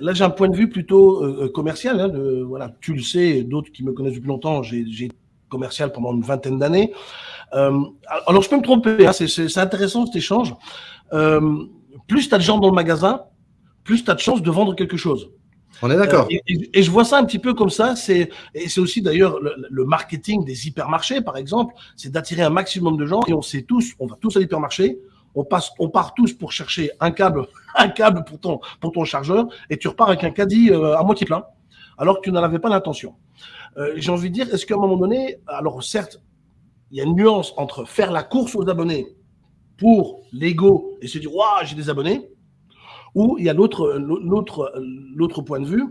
là, j'ai un point de vue plutôt euh, commercial. Hein, voilà, tu le sais, d'autres qui me connaissent depuis longtemps, j'ai commercial pendant une vingtaine d'années. Euh, alors, je peux me tromper, hein, c'est intéressant cet échange. Euh, plus tu as de gens dans le magasin, plus tu as de chances de vendre quelque chose. On est d'accord. Euh, et, je vois ça un petit peu comme ça. C'est et c'est aussi d'ailleurs le, le, marketing des hypermarchés, par exemple, c'est d'attirer un maximum de gens. Et on sait tous, on va tous à l'hypermarché, on part tous pour chercher un câble, (laughs) un câble pour ton, chargeur, et tu repars avec un caddie euh, à moitié plein, alors que tu n'en avais pas l'intention. Euh, J'ai envie de dire, est-ce qu'à un moment donné, alors certes, il y a une nuance entre faire la course aux abonnés pour l'ego et se dire, waouh, j'ai des abonnés, ou il y a l'autre point de vue,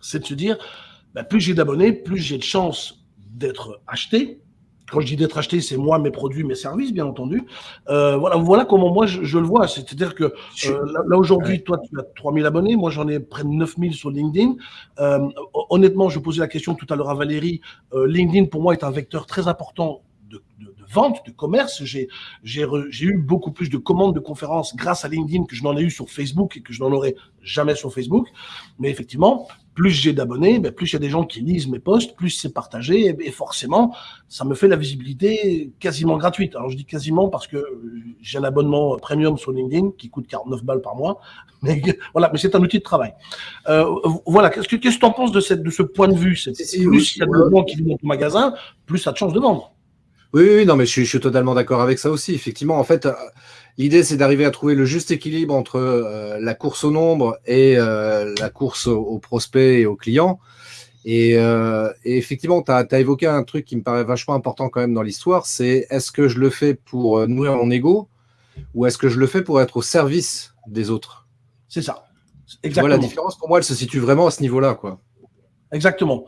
c'est de se dire, bah, plus j'ai d'abonnés, plus j'ai de chances d'être acheté, quand je dis d'être acheté, c'est moi, mes produits, mes services, bien entendu. Euh, voilà, voilà comment moi je, le vois. C'est-à-dire que euh, là, aujourd'hui, toi, tu as 3000 abonnés, moi j'en ai près de 9000 sur LinkedIn. Euh, honnêtement, je posais la question tout à l'heure à Valérie. LinkedIn, pour moi, est un vecteur très important de, de, vente, de commerce. J'ai eu beaucoup plus de commandes de conférences grâce à LinkedIn que je n'en ai eu sur Facebook et que je n'en aurais jamais sur Facebook. Mais effectivement, plus j'ai d'abonnés, ben, plus il y a des gens qui lisent mes posts, plus c'est partagé, et, forcément, ça me fait la visibilité quasiment gratuite. Alors je dis quasiment parce que j'ai un abonnement premium sur LinkedIn qui coûte 49 balles par mois, (laughs) mais voilà, mais c'est un outil de travail. Euh, voilà, qu'est-ce que tu en penses de, cette, de ce point de vue? Plus il y a de gens qui viennent dans ton magasin, plus ça te change de vendre. Oui, oui, non, mais je suis, je suis totalement d'accord avec ça aussi. Effectivement, en fait, L'idée, c'est d'arriver à trouver le juste équilibre entre euh, la course au nombre et euh, la course aux, prospects et aux clients. Et, euh, effectivement, tu as, évoqué un truc qui me paraît vachement important quand même dans l'histoire, c'est est-ce que je le fais pour nourrir mon ego ou est-ce que je le fais pour être au service des autres? C'est ça. Exactement. la différence, pour moi, elle se situe vraiment à ce niveau-là. quoi. Exactement.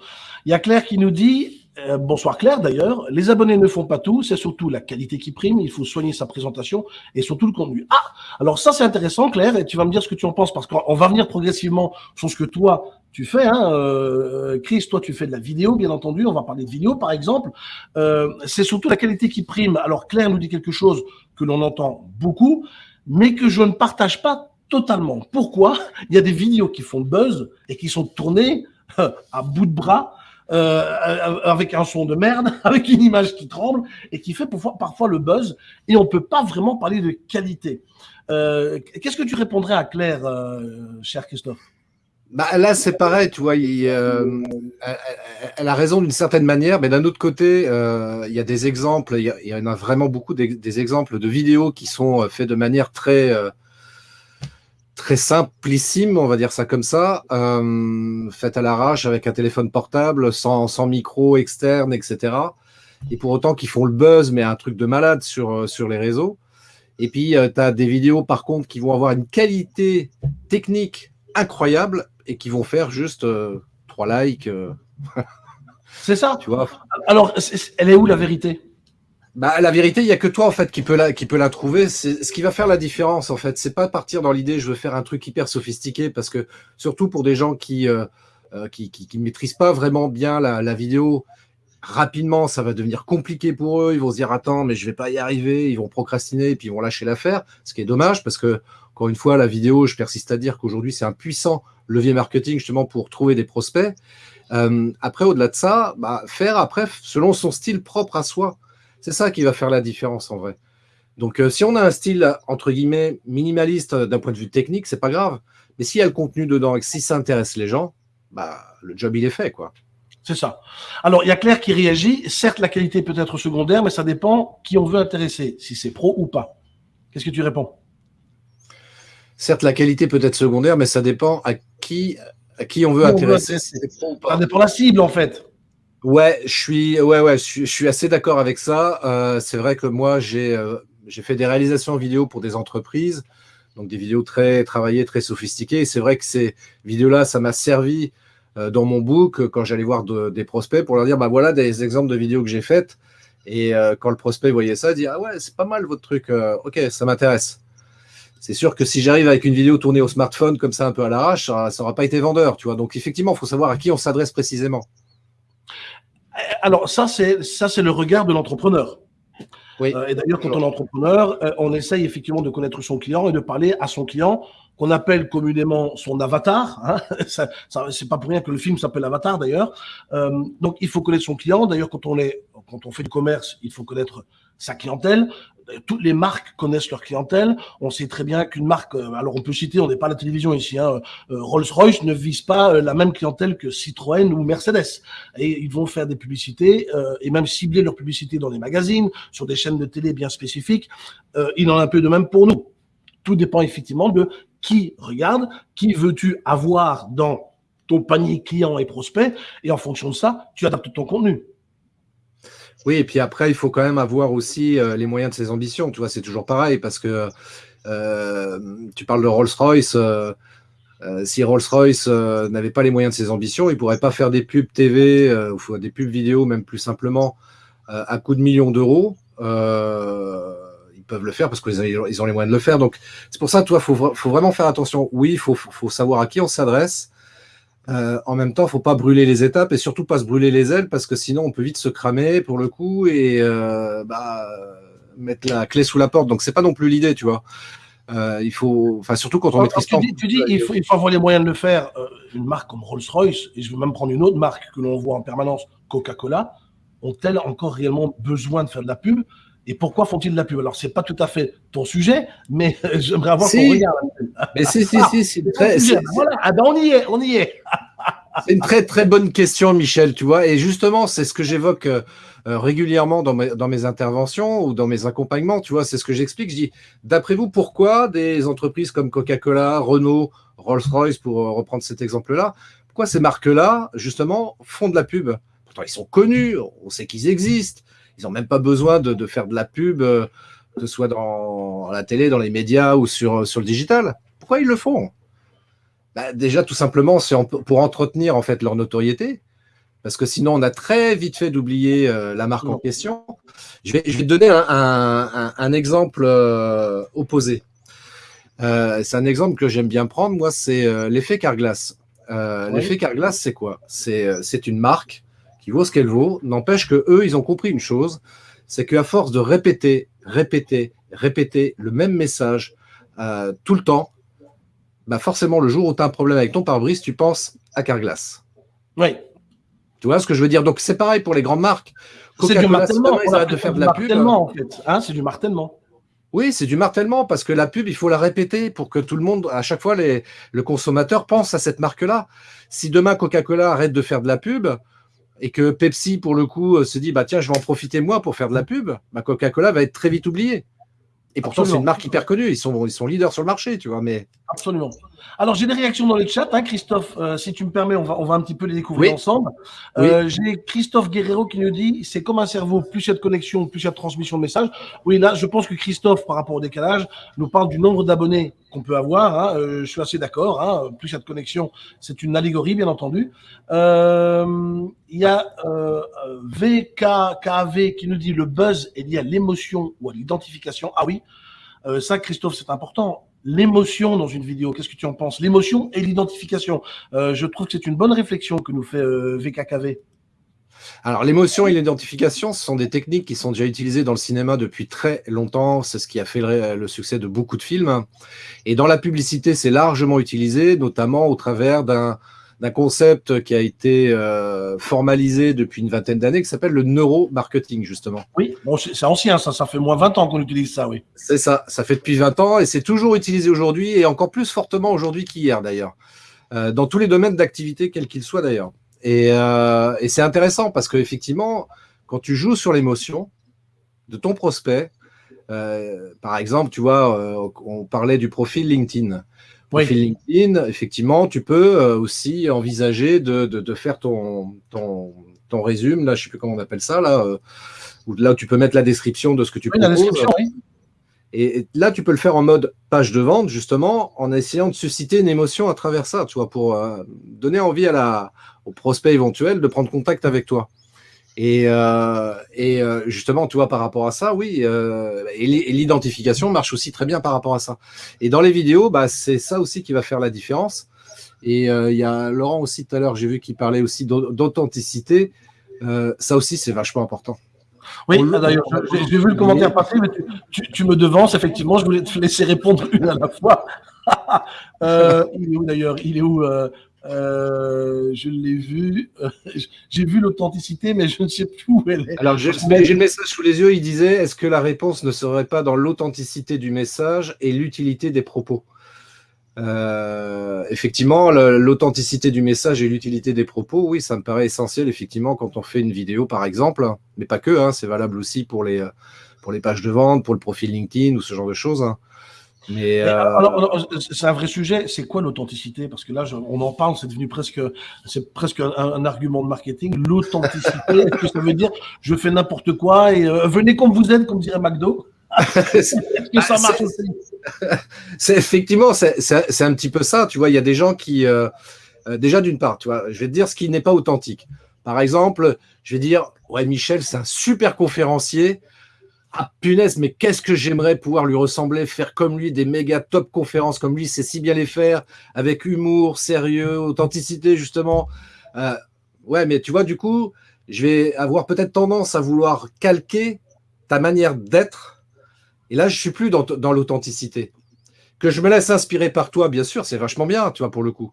Il y a Claire qui nous dit euh, bonsoir Claire d'ailleurs. Les abonnés ne font pas tout, c'est surtout la qualité qui prime. Il faut soigner sa présentation et surtout le contenu. Ah, alors ça c'est intéressant Claire et tu vas me dire ce que tu en penses parce qu'on va venir progressivement sur ce que toi tu fais. Hein. Euh, Chris, toi tu fais de la vidéo bien entendu. On va parler de vidéo par exemple. Euh, c'est surtout la qualité qui prime. Alors Claire nous dit quelque chose que l'on entend beaucoup, mais que je ne partage pas totalement. Pourquoi? Il y a des vidéos qui font buzz et qui sont tournées à bout de bras euh, avec un son de merde, (laughs) avec une image qui tremble et qui fait parfois, le buzz. Et on peut pas vraiment parler de qualité. Euh, Qu'est-ce que tu répondrais à Claire, euh, cher Christophe? Bah, là, c'est pareil, tu vois, euh, elle, a raison d'une certaine manière, mais d'un autre côté, euh, il y a des exemples, il y, en a vraiment beaucoup des, exemples de vidéos qui sont faits de manière très, très simplissime, on va dire ça comme ça, euh, faite à l'arrache avec un téléphone portable, sans, sans, micro externe, etc. Et pour autant qu'ils font le buzz, mais un truc de malade sur, euh, sur les réseaux. Et puis, euh, tu as des vidéos, par contre, qui vont avoir une qualité technique incroyable et qui vont faire juste trois likes. C'est ça. (laughs) Tu vois. Alors, elle est où la vérité? Bah, la vérité, il y a que toi en fait qui peut la qui peut la trouver. C'est ce qui va faire la différence en fait. C'est pas partir dans l'idée je veux faire un truc hyper sophistiqué parce que surtout pour des gens qui euh, euh qui, qui, qui, maîtrisent pas vraiment bien la, la, vidéo, rapidement ça va devenir compliqué pour eux. Ils vont se dire attends mais je vais pas y arriver. Ils vont procrastiner et puis ils vont lâcher l'affaire. Ce qui est dommage parce que encore une fois la vidéo, je persiste à dire qu'aujourd'hui c'est un puissant levier marketing justement pour trouver des prospects. Euh, après au-delà de ça, bah, faire après selon son style propre à soi. C'est ça qui va faire la différence en vrai. Donc, si on a un style, entre guillemets, minimaliste d'un point de vue technique, c'est pas grave. Mais s'il y a le contenu dedans et que si ça intéresse les gens, bah, le job, il est fait, quoi. C'est ça. Alors, il y a Claire qui réagit. Certes, la qualité peut être secondaire, mais ça dépend qui on veut intéresser, si c'est pro ou pas. Qu'est-ce que tu réponds? Certes, la qualité peut être secondaire, mais ça dépend à qui, à qui on veut intéresser. ça dépend de la cible, en fait. Ouais, je suis, ouais, ouais, je suis, assez d'accord avec ça. Euh, c'est vrai que moi, euh, j'ai fait des réalisations vidéo pour des entreprises, donc des vidéos très travaillées, très sophistiquées. C'est vrai que ces vidéos-là, ça m'a servi euh, dans mon book quand j'allais voir des prospects pour leur dire, bah voilà des exemples de vidéos que j'ai faites. Et quand le prospect voyait ça, il dit, ah ouais, c'est pas mal votre truc. ok, ça m'intéresse c'est sûr que si j'arrive avec une vidéo tournée au smartphone comme ça un peu à l'arrache, ça n'aura pas été vendeur, tu vois. Donc effectivement, il faut savoir à qui on s'adresse précisément. Euh, alors ça, c'est ça, c'est le regard de l'entrepreneur. Oui. Euh, et d'ailleurs, quand on est entrepreneur, euh, on essaye effectivement de connaître son client et de parler à son client qu'on appelle communément son avatar. Hein. (laughs) ça, ça c'est pas pour rien que le film s'appelle Avatar d'ailleurs. donc il faut connaître son client. D'ailleurs, quand on est, quand on fait du commerce, il faut connaître sa clientèle toutes les marques connaissent leur clientèle. On sait très bien qu'une marque, euh, alors on peut citer, on n'est pas à la télévision ici, hein, euh, Rolls-Royce ne vise pas euh, la même clientèle que Citroën ou Mercedes. Et ils vont faire des publicités et même cibler leur publicité dans les magazines, sur des chaînes de télé bien spécifiques. il en a un peu de même pour nous. Tout dépend effectivement de qui regarde, qui veux-tu avoir dans ton panier client et prospect, et en fonction de ça, tu adaptes ton contenu. Oui, et puis après, il faut quand même avoir aussi euh, les moyens de ses ambitions. Tu vois, c'est toujours pareil parce que euh, tu parles de Rolls-Royce. Euh, si Rolls-Royce n'avait pas les moyens de ses ambitions, il ne pourrait pas faire des pubs TV ou des pubs vidéo, même plus simplement, à coût de millions d'euros. ils peuvent le faire parce qu'ils ont les moyens de le faire. Donc, c'est pour ça, toi, il faut, vraiment faire attention. Oui, il faut, savoir à qui on s'adresse. Euh, en même temps, il ne faut pas brûler les étapes et surtout pas se brûler les ailes parce que sinon on peut vite se cramer pour le coup et euh, bah, mettre la clé sous la porte. Donc c'est pas non plus l'idée, tu vois. Euh, il faut, enfin surtout quand on maîtrise tu dis, tu dis il faut, il faut avoir les moyens de le faire. une marque comme Rolls-Royce et je vais même prendre une autre marque que l'on voit en permanence, Coca-Cola, ont-elles encore réellement besoin de faire de la pub? Et pourquoi font-ils de la pub? Alors, c'est pas tout à fait ton sujet, mais (laughs) j'aimerais avoir ton regard. Mais si, si, si, c'est très. Voilà, ah ben on y est, on y est. (laughs) c'est une très, très bonne question, Michel, tu vois. Et justement, c'est ce que j'évoque euh, régulièrement dans mes, dans mes interventions ou dans mes accompagnements, tu vois. C'est ce que j'explique. Je dis, d'après vous, pourquoi des entreprises comme Coca-Cola, Renault, Rolls-Royce, pour euh, reprendre cet exemple-là, pourquoi ces marques-là, justement, font de la pub? Pourtant, ils sont connus, on sait qu'ils existent ils n'ont même pas besoin de, faire de la pub, euh, que ce soit dans la télé, dans les médias ou sur, sur le digital. Pourquoi ils le font? Bah, Déjà, tout simplement, c'est pour entretenir en fait leur notoriété. Parce que sinon, on a très vite fait d'oublier euh, la marque en question. Je vais, je vais te donner un, exemple euh, opposé. c'est un exemple que j'aime bien prendre, moi, c'est l'effet Carglass. L'effet Carglass, c'est quoi? C'est une marque qui vaut ce qu'elle vaut. N'empêche que eux, ils ont compris une chose, c'est qu'à force de répéter, répéter, répéter le même message euh, tout le temps, bah forcément, le jour où tu as un problème avec ton pare-brise, tu penses à Carglass. Oui. Tu vois ce que je veux dire? Donc, c'est pareil pour les grandes marques. C'est du martèlement. de faire de la pub. En fait. Hein, c'est du martèlement. Oui, c'est du martèlement parce que la pub, il faut la répéter pour que tout le monde, à chaque fois, les, le consommateur pense à cette marque-là. Si demain Coca-Cola arrête de faire de la pub, et que Pepsi, pour le coup, euh, se dit bah tiens, je vais en profiter moi pour faire de la pub, bah, Coca-Cola va être très vite oublié. Et pourtant, c'est une marque hyper connue. Ils sont, ils sont leaders sur le marché, tu vois. Mais... Absolument. Alors, j'ai des réactions dans le chat, hein, Christophe. Euh, si tu me permets, on va, on va un petit peu les découvrir ensemble. Euh, j'ai Christophe Guerrero qui nous dit c'est comme un cerveau, plus il y a de connexion, plus il y a de transmission de messages. Oui, là, je pense que Christophe, par rapport au décalage, nous parle du nombre d'abonnés qu'on peut avoir. Hein. Euh, je suis assez d'accord. Hein. Plus il y a de connexion, c'est une allégorie, bien entendu. Il y a VKKV qui nous dit le buzz est lié à l'émotion ou à l'identification. Ah oui, ça, Christophe, c'est important. L'émotion dans une vidéo, qu'est-ce que tu en penses? L'émotion et l'identification. Euh, je trouve que c'est une bonne réflexion que nous fait VKKV. Alors, l'émotion et l'identification, ce sont des techniques qui sont déjà utilisées dans le cinéma depuis très longtemps. C'est ce qui a fait le, succès de beaucoup de films. Et dans la publicité, c'est largement utilisé, notamment au travers d'un d'un concept qui a été euh, formalisé depuis une vingtaine d'années, qui s'appelle le neuromarketing, justement. Oui, bon, c'est ancien, ça, ça fait moins 20 ans qu'on utilise ça, oui. C'est ça, ça fait depuis 20 ans et c'est toujours utilisé aujourd'hui et encore plus fortement aujourd'hui qu'hier d'ailleurs, euh, dans tous les domaines d'activité, quels qu'ils soient d'ailleurs. Et, euh, et c'est intéressant parce qu'effectivement, quand tu joues sur l'émotion de ton prospect, par exemple, tu vois, on parlait du profil LinkedIn. Profil LinkedIn, effectivement, tu peux euh, aussi envisager de, de, faire ton, ton, ton résumé, là, je sais plus comment on appelle ça, là, où là, tu peux mettre la description de ce que tu oui, proposes. oui. Et là, tu peux le faire en mode page de vente, justement, en essayant de susciter une émotion à travers ça, tu vois, pour donner envie à la, au prospect éventuel de prendre contact avec toi. Et, euh, et euh, justement, tu vois, par rapport à ça, oui, euh, et l'identification marche aussi très bien par rapport à ça. Et dans les vidéos, bah, c'est ça aussi qui va faire la différence. Et il y a Laurent aussi tout à l'heure, j'ai vu qu'il parlait aussi d'authenticité. ça aussi, c'est vachement important. Oui, ah, d'ailleurs, j'ai vu le commentaire passer, mais tu, tu, me devances, effectivement, je voulais te laisser répondre (laughs) une à la fois. (laughs) il est où d'ailleurs? Il est où euh, je l'ai vu. (laughs) J'ai vu l'authenticité, mais je ne sais plus où elle est. Alors, j'ai le message sous les yeux. Il disait Est-ce que la réponse ne serait pas dans l'authenticité du message et l'utilité des propos? Euh, Effectivement, l'authenticité du message et l'utilité des propos, oui, ça me paraît essentiel, effectivement, quand on fait une vidéo, par exemple, mais pas que, hein, c'est valable aussi pour les, pour les pages de vente, pour le profil LinkedIn ou ce genre de choses. Hein. Mais, euh, c'est un vrai sujet. C'est quoi l'authenticité? Parce que là, on en parle, c'est devenu presque, c'est presque un, argument de marketing. L'authenticité, (laughs) est-ce que ça veut dire je fais n'importe quoi et euh, venez comme vous êtes, comme dirait McDo? (laughs) Est-ce que ça marche aussi (laughs) C'est effectivement, c'est un petit peu ça. Tu vois, il y a des gens qui, euh, déjà d'une part, tu vois, je vais te dire ce qui n'est pas authentique. Par exemple, je vais dire, ouais, Michel, c'est un super conférencier ah punaise, mais qu'est-ce que j'aimerais pouvoir lui ressembler, faire comme lui, des méga top conférences comme lui, c'est si bien les faire, avec humour, sérieux, authenticité, justement. Euh, ouais, mais tu vois, du coup, je vais avoir peut-être tendance à vouloir calquer ta manière d'être. Et là, je suis plus dans, dans l'authenticité. Que je me laisse inspirer par toi, bien sûr, c'est vachement bien, tu vois, pour le coup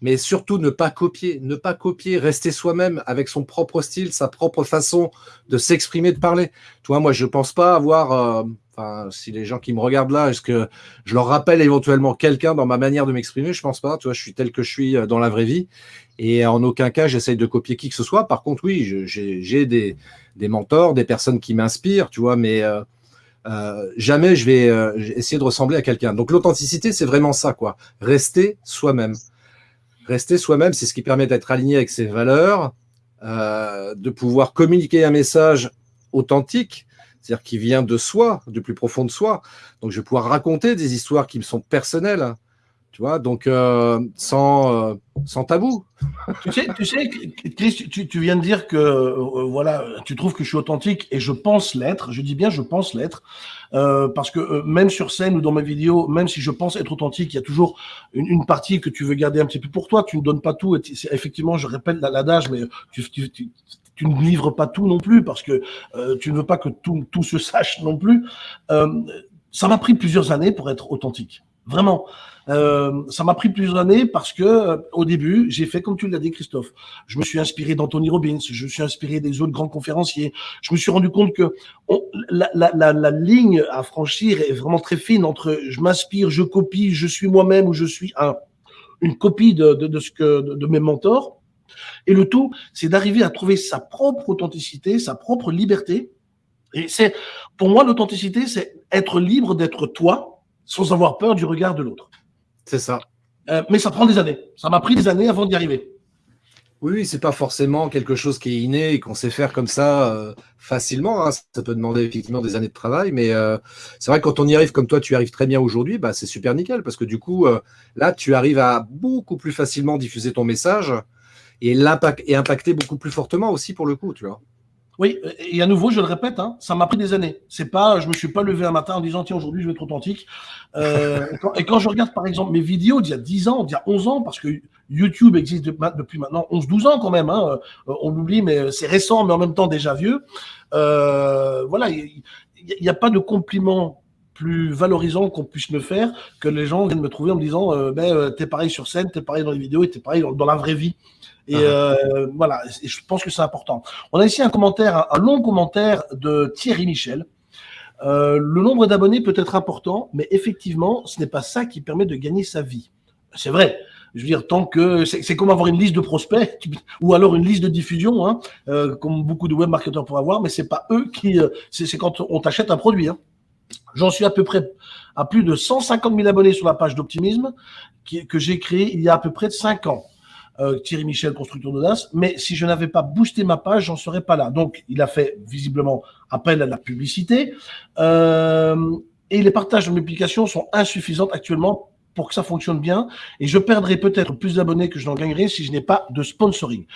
mais surtout ne pas copier, ne pas copier, rester soi-même avec son propre style, sa propre façon de s'exprimer, de parler. Tu vois, moi, je pense pas avoir, euh, si les gens qui me regardent là, est-ce que je leur rappelle éventuellement quelqu'un dans ma manière de m'exprimer? Je pense pas. Tu vois, je suis tel que je suis euh, dans la vraie vie, et en aucun cas, j'essaye de copier qui que ce soit. Par contre, oui, j'ai des, mentors, des personnes qui m'inspirent, tu vois, mais euh, jamais je vais essayer de ressembler à quelqu'un. Donc l'authenticité, c'est vraiment ça, quoi. Rester soi-même. Rester soi-même, c'est ce qui permet d'être aligné avec ses valeurs, euh, de pouvoir communiquer un message authentique, c'est-à-dire qui vient de soi, du plus profond de soi. Donc, je vais pouvoir raconter des histoires qui me sont personnelles, tu vois, donc euh, sans, euh, sans tabou. Tu sais, Chris, tu, viens de dire que euh, voilà, tu trouves que je suis authentique et je pense l'être. Je dis bien je pense l'être parce que même sur scène ou dans mes vidéos, même si je pense être authentique, il y a toujours une, partie que tu veux garder un petit peu pour toi. Tu ne donnes pas tout. Effectivement, je répète l'adage, mais tu, ne livres pas tout non plus parce que tu ne veux pas que tout, tout se sache non plus. ça m'a pris plusieurs années pour être authentique. Vraiment. Euh, ça m'a pris plusieurs années parce que euh, au début, j'ai fait comme tu l'as dit, Christophe. Je me suis inspiré d'Anthony Robbins, je me suis inspiré des autres grands conférenciers. Je me suis rendu compte que la, la, la, ligne à franchir est vraiment très fine entre je m'inspire, je copie, je suis moi-même ou je suis un, une copie de, de, de ce que de mes mentors. Et le tout, c'est d'arriver à trouver sa propre authenticité, sa propre liberté. Et c'est, pour moi, l'authenticité, c'est être libre d'être toi, sans avoir peur du regard de l'autre. C'est ça. Euh, mais ça prend des années. Ça m'a pris des années avant d'y arriver. Oui, c'est pas forcément quelque chose qui est inné et qu'on sait faire comme ça euh, facilement. Hein. Ça peut demander effectivement des années de travail, mais euh, c'est vrai que quand on y arrive comme toi, tu arrives très bien aujourd'hui, bah, c'est super nickel parce que du coup, là, tu arrives à beaucoup plus facilement diffuser ton message et, et impacter beaucoup plus fortement aussi pour le coup, tu vois. Oui, et à nouveau, je le répète, hein, ça m'a pris des années. C'est pas, je me suis pas levé un matin en disant tiens aujourd'hui je vais être authentique. Euh, (laughs) et, quand, je regarde par exemple mes vidéos d'il y a 10 ans, d'il y a 11 ans, parce que YouTube existe depuis maintenant 11-12 ans quand même. Hein, euh, on l'oublie, mais c'est récent, mais en même temps déjà vieux. Euh, voilà, il n'y a, pas de compliment plus valorisant qu'on puisse me faire que les gens viennent me trouver en me disant euh, ben, euh, t'es pareil sur scène, t'es pareil dans les vidéos et t'es pareil dans, la vraie vie. Et ah. euh, voilà, et je pense que c'est important. On a ici un commentaire, un, long commentaire de Thierry Michel. Euh, le nombre d'abonnés peut être important, mais effectivement, ce n'est pas ça qui permet de gagner sa vie. C'est vrai. Je veux dire, tant que c'est comme avoir une liste de prospects ou alors une liste de diffusion, hein, euh, comme beaucoup de web marketeurs pourraient avoir, mais c'est pas eux qui. C'est quand on t'achète un produit. Hein. J'en suis à peu près à plus de 150 000 abonnés sur la page d'optimisme que j'ai créée il y a à peu près de 5 ans. Euh, Thierry Michel, constructeur d'audace, mais si je n'avais pas boosté ma page, j'en serais pas là. Donc, il a fait visiblement appel à la publicité. Euh, et les partages de mes publications sont insuffisants actuellement pour que ça fonctionne bien. Et je perdrai peut-être plus d'abonnés que je n'en gagnerai si je n'ai pas de sponsoring.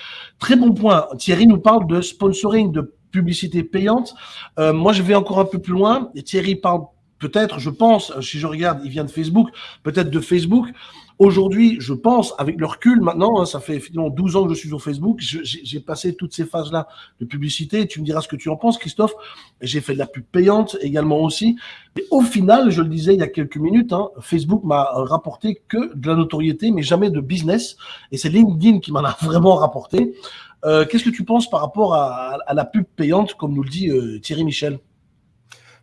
Très bon point. Thierry nous parle de sponsoring, de publicité payante. Euh, moi, je vais encore un peu plus loin. Et Thierry parle peut-être, je pense, si je regarde, il vient de Facebook, peut-être de Facebook. Aujourd'hui, je pense, avec le recul maintenant, hein, ça fait finalement 12 ans que je suis sur Facebook, j'ai passé toutes ces phases-là de publicité. Tu me diras ce que tu en penses, Christophe. J'ai fait de la pub payante également aussi. Et au final, je le disais il y a quelques minutes, hein, Facebook m'a rapporté que de la notoriété, mais jamais de business. Et c'est LinkedIn qui m'en a (laughs) vraiment rapporté. Euh, qu'est-ce que tu penses par rapport à, la pub payante, comme nous le dit euh, Thierry Michel?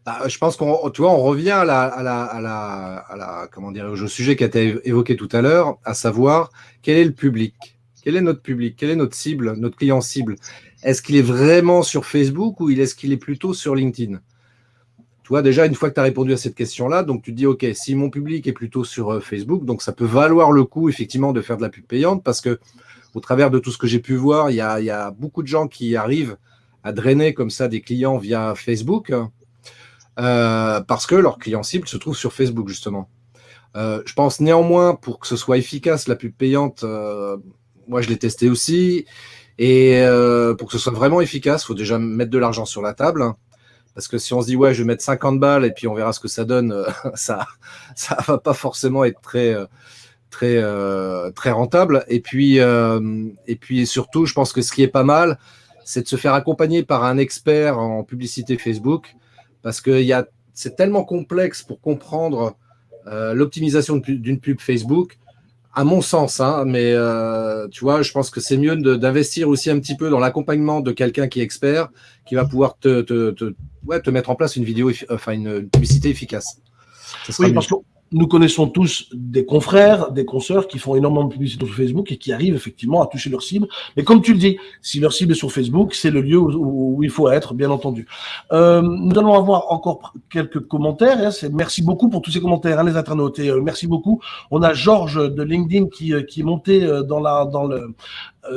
Bah, je pense qu'on, on revient à la, à la, à la, comment dire, au sujet qui a été évoqué tout à l'heure, à savoir quel est le public, quel est notre public, quel est notre cible, notre client cible? Est-ce qu'il est vraiment sur Facebook ou est-ce qu'il est plutôt sur LinkedIn? Tu vois, déjà, une fois que tu as répondu à cette question-là, donc tu te dis, OK, si mon public est plutôt sur euh, Facebook, donc ça peut valoir le coup, effectivement, de faire de la pub payante parce que, au travers de tout ce que j'ai pu voir, il y a, beaucoup de gens qui arrivent à drainer comme ça des clients via Facebook. Euh, parce que leur client cible se trouve sur Facebook, justement. Euh, je pense néanmoins, pour que ce soit efficace, la pub payante, euh, moi je l'ai testé aussi, et pour que ce soit vraiment efficace, il faut déjà mettre de l'argent sur la table. Hein. parce que si on se dit, ouais, je vais mettre 50 balles et puis on verra ce que ça donne, (laughs) ça ça va pas forcément être très, très, très rentable. Et puis, et puis surtout, je pense que ce qui est pas mal, c'est de se faire accompagner par un expert en publicité Facebook parce que c'est tellement complexe pour comprendre euh, l'optimisation d'une pub Facebook, à mon sens, hein, mais euh, tu vois, je pense que c'est mieux d'investir aussi un petit peu dans l'accompagnement de quelqu'un qui est expert, qui va pouvoir te, te, te, ouais, te mettre en place une vidéo, enfin une publicité efficace. oui, parce que nous connaissons tous des confrères, des consoeurs qui font énormément de publicité sur Facebook et qui arrivent effectivement à toucher leur cible. Mais comme tu le dis, si leur cible est sur Facebook, c'est le lieu où, il faut être, bien entendu. Euh, nous allons avoir encore quelques commentaires. Hein. merci beaucoup pour tous ces commentaires, hein, les internautes. Euh, merci beaucoup. On a Georges de LinkedIn qui, euh, qui est monté dans la dans le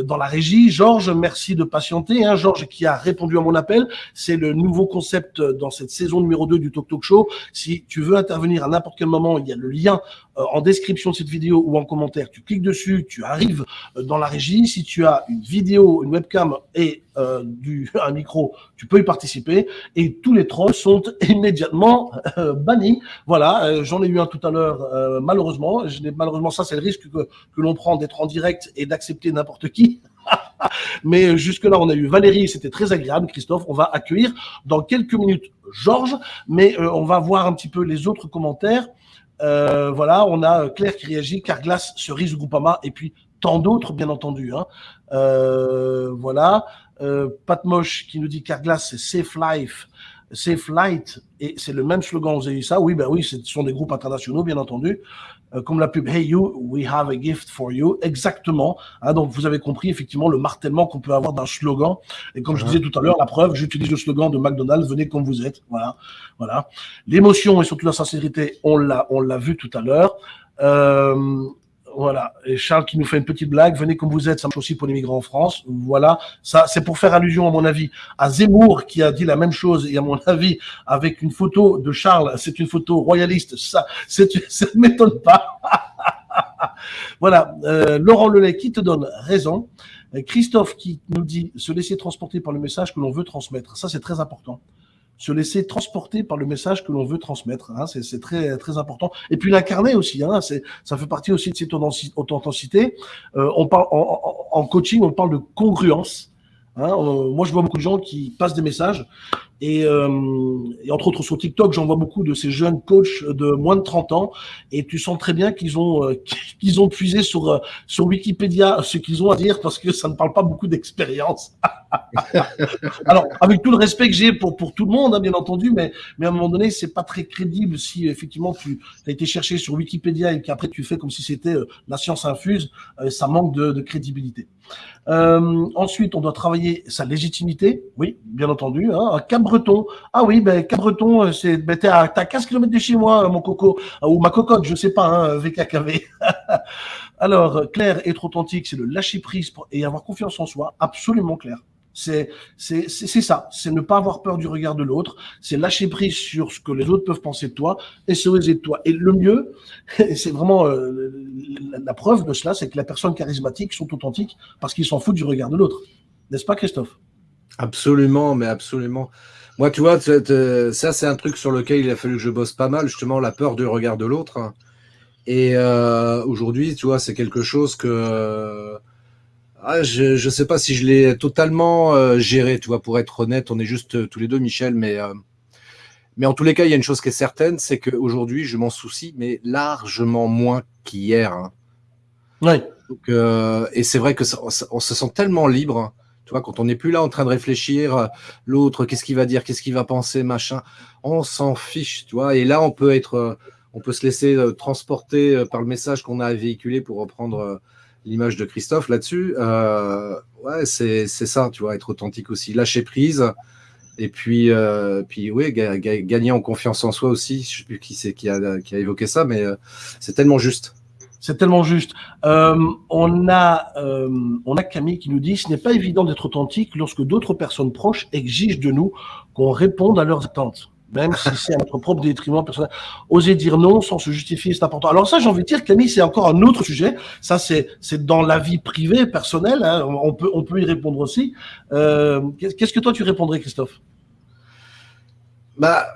dans la régie. Georges, merci de patienter. Hein. Georges qui a répondu à mon appel. C'est le nouveau concept dans cette saison numéro 2 du Talk Talk Show. Si tu veux intervenir à n'importe quel moment, il y a le lien euh, en description de cette vidéo ou en commentaire. Tu cliques dessus, tu arrives euh, dans la régie. Si tu as une vidéo, une webcam et euh, du, (laughs) un micro, tu peux y participer. Et tous les trolls sont (laughs) immédiatement bannis. Voilà, j'en ai eu un tout à l'heure, malheureusement. Je malheureusement, ça, c'est le risque que, que l'on prend d'être en direct et d'accepter n'importe qui. (laughs) Mais jusque-là, on a eu Valérie, c'était très agréable. Christophe, on va accueillir dans quelques minutes Georges, mais on va voir un petit peu les autres commentaires. Euh, voilà, on a Claire qui réagit, Carglass, Cerise Groupama, et puis tant d'autres, bien entendu. Hein. Euh, voilà. Euh, qui nous dit Carglass, c'est Safe Life, Safe Light, et c'est le même slogan, vous avez dit ça? Oui, ben oui, ce sont des groupes internationaux, bien entendu. Euh, comme la pub Hey You, we have a gift for you. Exactement. Hein, donc, vous avez compris effectivement le martèlement qu'on peut avoir d'un slogan. Et comme je disais tout à l'heure, la preuve, j'utilise le slogan de McDonald's, venez comme vous êtes. Voilà. Voilà. L'émotion et surtout la sincérité, on l'a, on l'a vu tout à l'heure. Euh, voilà. Et Charles qui nous fait une petite blague. Venez comme vous êtes, ça marche aussi pour les migrants en France. Voilà. Ça, c'est pour faire allusion, à mon avis, à Zemmour qui a dit la même chose. Et à mon avis, avec une photo de Charles, c'est une photo royaliste. Ça, (laughs) ça ne m'étonne pas. (laughs) voilà. Euh, Laurent Lelay qui te donne raison. Christophe qui nous dit se laisser transporter par le message que l'on veut transmettre. Ça, c'est très important se laisser transporter par le message que l'on veut transmettre. Hein, c'est très très important. Et puis l'incarner aussi. Hein, ça fait partie aussi de cette authenticité. Euh, on parle en, coaching, on parle de congruence. Hein, euh, moi, je vois beaucoup de gens qui passent des messages Et, entre autres sur TikTok, j'en vois beaucoup de ces jeunes coachs de moins de 30 ans, et tu sens très bien qu'ils ont (laughs) qu'ils ont puisé sur sur Wikipédia ce qu'ils ont à dire parce que ça ne parle pas beaucoup d'expérience. (laughs) Alors, avec tout le respect que j'ai pour pour tout le monde, hein, bien entendu, mais mais à un moment donné, c'est pas très crédible si effectivement tu as été cherché sur Wikipédia et qu'après tu fais comme si c'était la science infuse, ça manque de, crédibilité. Euh, ensuite, on doit travailler sa légitimité, oui, bien entendu. Hein. Ah oui, ben Cap-Breton, euh, c'est, ben, t'es à, 15 km de chez moi, mon coco, euh, ou ma cocotte, je sais pas, hein, VKKV. (laughs) Alors, clair, être authentique, c'est le lâcher prise et avoir confiance en soi, absolument clair. C'est c'est ça, c'est ne pas avoir peur du regard de l'autre, c'est lâcher prise sur ce que les autres peuvent penser de toi et se oser de toi. Et le mieux, (laughs) c'est vraiment euh, la, preuve de cela, c'est que les personnes charismatiques sont authentiques parce qu'ils s'en foutent du regard de l'autre. N'est-ce pas, Christophe? Absolument, mais absolument. Moi, tu vois, ça, c'est un truc sur lequel il a fallu que je bosse pas mal, justement, la peur du regard de l'autre. Et euh, aujourd'hui, tu vois, c'est quelque chose que ah, je ne sais pas si je l'ai totalement euh, géré, tu vois, pour être honnête, on est juste euh, tous les deux, Michel, mais, euh, mais en tous les cas, il y a une chose qui est certaine, c'est qu'aujourd'hui, je m'en soucie, mais largement moins qu'hier. Hein. Oui. et c'est vrai que on se sent tellement libre. Tu vois, quand on n'est plus là en train de réfléchir, l'autre, qu'est-ce qu'il va dire, qu'est-ce qu'il va penser, machin, on s'en fiche, tu vois, et là, on peut être, on peut se laisser transporter par le message qu'on a véhiculé pour reprendre l'image de Christophe là-dessus. Euh, ouais, c'est ça, tu vois, être authentique aussi, lâcher prise. Et puis, euh, oui, gagner en confiance en soi aussi. Je sais plus qui c'est qui a, évoqué ça, mais euh, c'est tellement juste. C'est tellement juste. Euh, on a, euh, on a Camille qui nous dit ce n'est pas évident d'être authentique lorsque d'autres personnes proches exigent de nous qu'on réponde à leurs attentes même si c'est à notre propre détriment personnel. Oser dire non sans se justifier, c'est important. Alors ça, j'ai envie de dire, Camille, c'est encore un autre sujet. Ça, c'est dans la vie privée, personnelle. Hein. On peut on peut y répondre aussi. Euh, Qu'est-ce que toi tu répondrais, Christophe? Bah,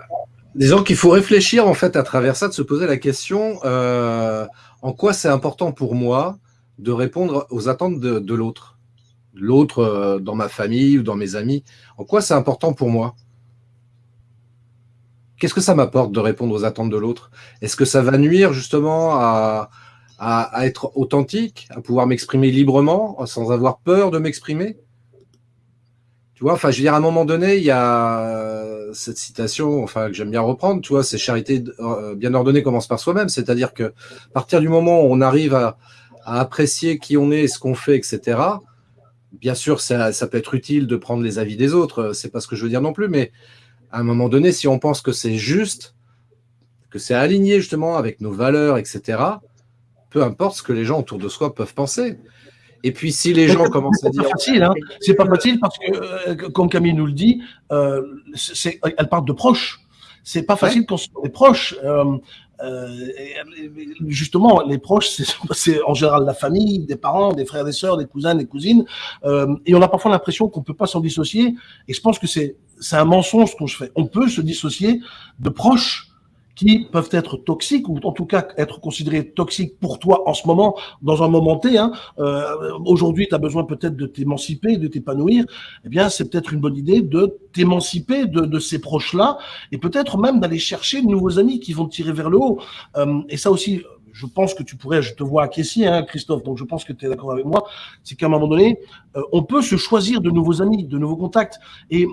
disons qu'il faut réfléchir en fait à travers ça, de se poser la question en quoi c'est important pour moi de répondre aux attentes de, l'autre, l'autre euh, dans ma famille ou dans mes amis. En quoi c'est important pour moi? Qu'est-ce que ça m'apporte de répondre aux attentes de l'autre? Est-ce que ça va nuire justement à, être authentique, à pouvoir m'exprimer librement, sans avoir peur de m'exprimer? Tu vois, enfin, je veux dire, à un moment donné, il y a cette citation, enfin, que j'aime bien reprendre, tu vois, c'est charité euh, bien ordonnée commence par soi-même, c'est-à-dire que à partir du moment où on arrive à, apprécier qui on est, ce qu'on fait, etc., bien sûr, ça, ça peut être utile de prendre les avis des autres, c'est pas ce que je veux dire non plus, mais à un moment donné, si on pense que c'est juste, que c'est aligné justement avec nos valeurs, etc., peu importe ce que les gens autour de soi peuvent penser. Et puis si les gens commencent à dire... C'est hein. C'est pas facile parce que, euh, comme Camille nous le dit, euh, elle parle de proches. C'est pas facile quand on est proches. Euh, euh, justement, les proches, c'est en général la famille, des parents, des frères, des sœurs, des cousins, des cousines. Euh, et on a parfois l'impression qu'on peut pas s'en dissocier. Et je pense que c'est un mensonge qu'on fait. On peut se dissocier de proches qui peuvent être toxiques ou en tout cas être considérés toxiques pour toi en ce moment, dans un moment T. Hein. Euh, Aujourd'hui, tu as besoin peut-être de t'émanciper, de t'épanouir. Eh bien, c'est peut-être une bonne idée de t'émanciper de, de, ces proches-là et peut-être même d'aller chercher de nouveaux amis qui vont te tirer vers le haut. Euh, et ça aussi, je pense que tu pourrais, je te vois acquiescer, hein, Christophe, donc je pense que tu es d'accord avec moi, c'est qu'à un moment donné, euh, on peut se choisir de nouveaux amis, de nouveaux contacts. Et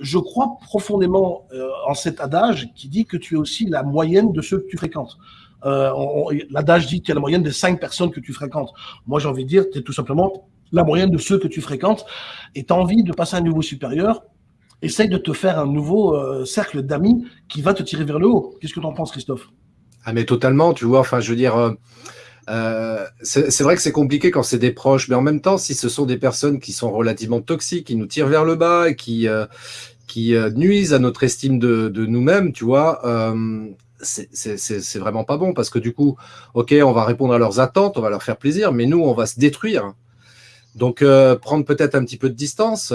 je crois profondément euh, en cet adage qui dit que tu es aussi la moyenne de ceux que tu fréquentes. Euh, L'adage dit que tu es la moyenne des cinq personnes que tu fréquentes. Moi, j'ai envie de dire, tu es tout simplement la moyenne de ceux que tu fréquentes et tu as envie de passer à un niveau supérieur. Essaye de te faire un nouveau euh, cercle d'amis qui va te tirer vers le haut. Qu'est-ce que tu en penses, Christophe? Ah, mais totalement, tu vois. Enfin, je veux dire, euh, c'est vrai que c'est compliqué quand c'est des proches, mais en même temps, si ce sont des personnes qui sont relativement toxiques, qui nous tirent vers le bas, qui, euh, qui euh, nuisent à notre estime de, nous-mêmes, tu vois, euh, c'est vraiment pas bon parce que du coup, ok, on va répondre à leurs attentes, on va leur faire plaisir, mais nous, on va se détruire. Donc, euh, prendre peut-être un petit peu de distance,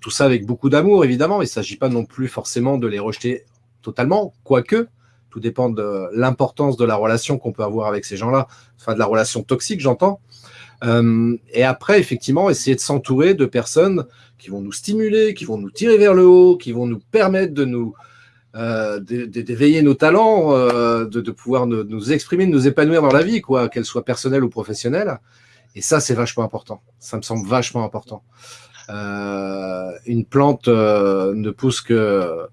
tout ça avec beaucoup d'amour, évidemment. Il ne s'agit pas non plus forcément de les rejeter totalement, quoique Tout dépend de l'importance de la relation qu'on peut avoir avec ces gens-là, enfin de la relation toxique, j'entends. Euh, et après, effectivement, essayer de s'entourer de personnes qui vont nous stimuler, qui vont nous tirer vers le haut, qui vont nous permettre de nous euh, d'éveiller nos talents, euh, de, pouvoir nous, exprimer, de nous épanouir dans la vie, quoi, qu'elle soit personnelle ou professionnelle. Et ça, c'est vachement important. Ça me semble vachement important. une plante ne pousse que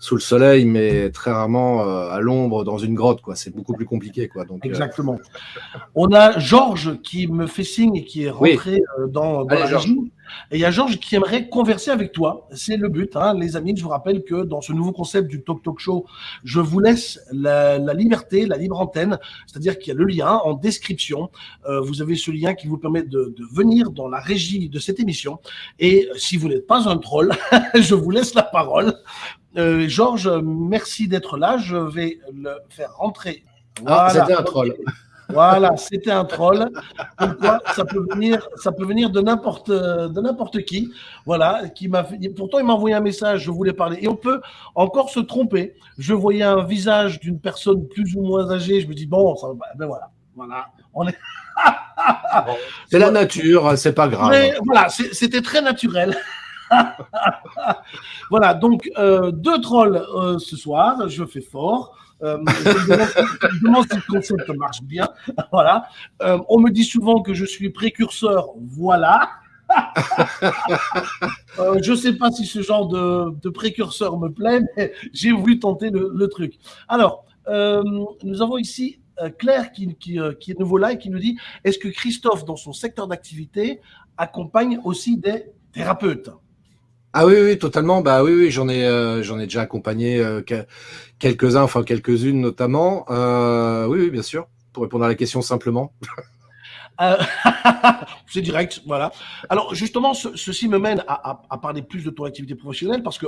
sous le soleil, mais très rarement euh, à l'ombre dans une grotte. quoi. C'est beaucoup plus compliqué. quoi. Donc, euh, Exactement. On a Georges qui me fait signe et qui est rentré euh, dans, dans la régie. Et il y a Georges qui aimerait converser avec toi. C'est le but, hein, les amis. Je vous rappelle que dans ce nouveau concept du Talk Talk Show, je vous laisse la, la liberté, la libre antenne. C'est-à-dire qu'il y a le lien en description. Euh, vous avez ce lien qui vous permet de, de, venir dans la régie de cette émission. Et si vous n'êtes pas un troll, (laughs) je vous laisse la parole. Euh, Georges, merci d'être là. Je vais le faire rentrer. Ah, c'était un troll. Voilà, c'était un troll. Pourquoi ça peut venir, ça peut venir de n'importe, de n'importe qui. Voilà, qui m'a. Pourtant, il m'a envoyé un message. Je voulais parler. Et on peut encore se tromper. Je voyais un visage d'une personne plus ou moins âgée. Je me dis bon, ça, ben voilà, voilà. On est. c'est la nature, c'est pas grave. Mais voilà, c'était très naturel. (laughs) voilà, donc euh, deux trolls euh, ce soir. Je fais fort. Euh, je, demande, si le concept marche bien. (laughs) Voilà. On me dit souvent que je suis précurseur. Voilà. (laughs) je ne sais pas si ce genre de, précurseur me plaît, mais j'ai voulu tenter le, truc. Alors, nous avons ici Claire qui, qui, qui, est nouveau là et qui nous dit est-ce que Christophe, dans son secteur d'activité, accompagne aussi des thérapeutes? Ah oui, oui, totalement. Bah oui, oui, j'en ai, euh, ai déjà accompagné euh, quelques-uns, enfin quelques-unes notamment. Euh, oui, oui, bien sûr. Pour répondre à la question simplement. (laughs) c'est direct, voilà. Alors justement, ceci me mène à, à, à, parler plus de ton activité professionnelle parce que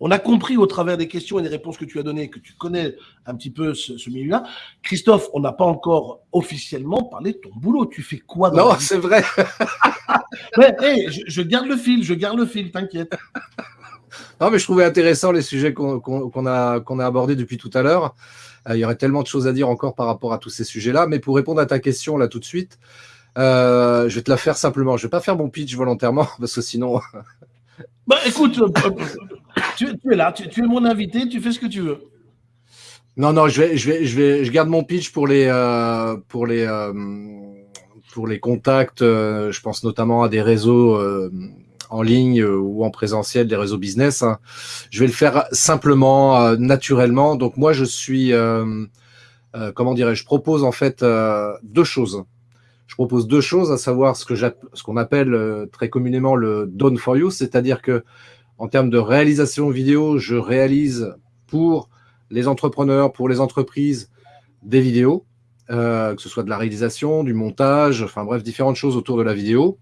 on a compris au travers des questions et des réponses que tu as données que tu connais un petit peu ce, ce milieu-là. Christophe, on n'a pas encore officiellement parlé de ton boulot. Tu fais quoi dans Non, c'est vrai. (laughs) mais, hey, je, je, garde le fil, je garde le fil, t'inquiète. Non, mais je trouvais intéressant les sujets qu'on qu a, qu'on a abordés depuis tout à l'heure. Euh, il y aurait tellement de choses à dire encore par rapport à tous ces sujets-là. Mais pour répondre à ta question là tout de suite, euh, je vais te la faire simplement. Je vais pas faire mon pitch volontairement (laughs) parce que sinon. bah écoute, euh, tu, es là, tu, es mon invité, tu fais ce que tu veux. Non, non, je vais, je vais, je vais, je garde mon pitch pour les, euh, pour les, euh, pour les contacts. Euh, je pense notamment à des réseaux en ligne ou en présentiel, des réseaux business. Hein. Je vais le faire simplement, naturellement. Donc moi, je suis, comment dirais-je, je propose en fait deux choses. Je propose deux choses, à savoir ce que ce qu'on appelle très communément le done for you, c'est-à-dire que en termes de réalisation vidéo, je réalise pour les entrepreneurs, pour les entreprises, des vidéos, euh, que ce soit de la réalisation, du montage, enfin bref, différentes choses autour de la vidéo.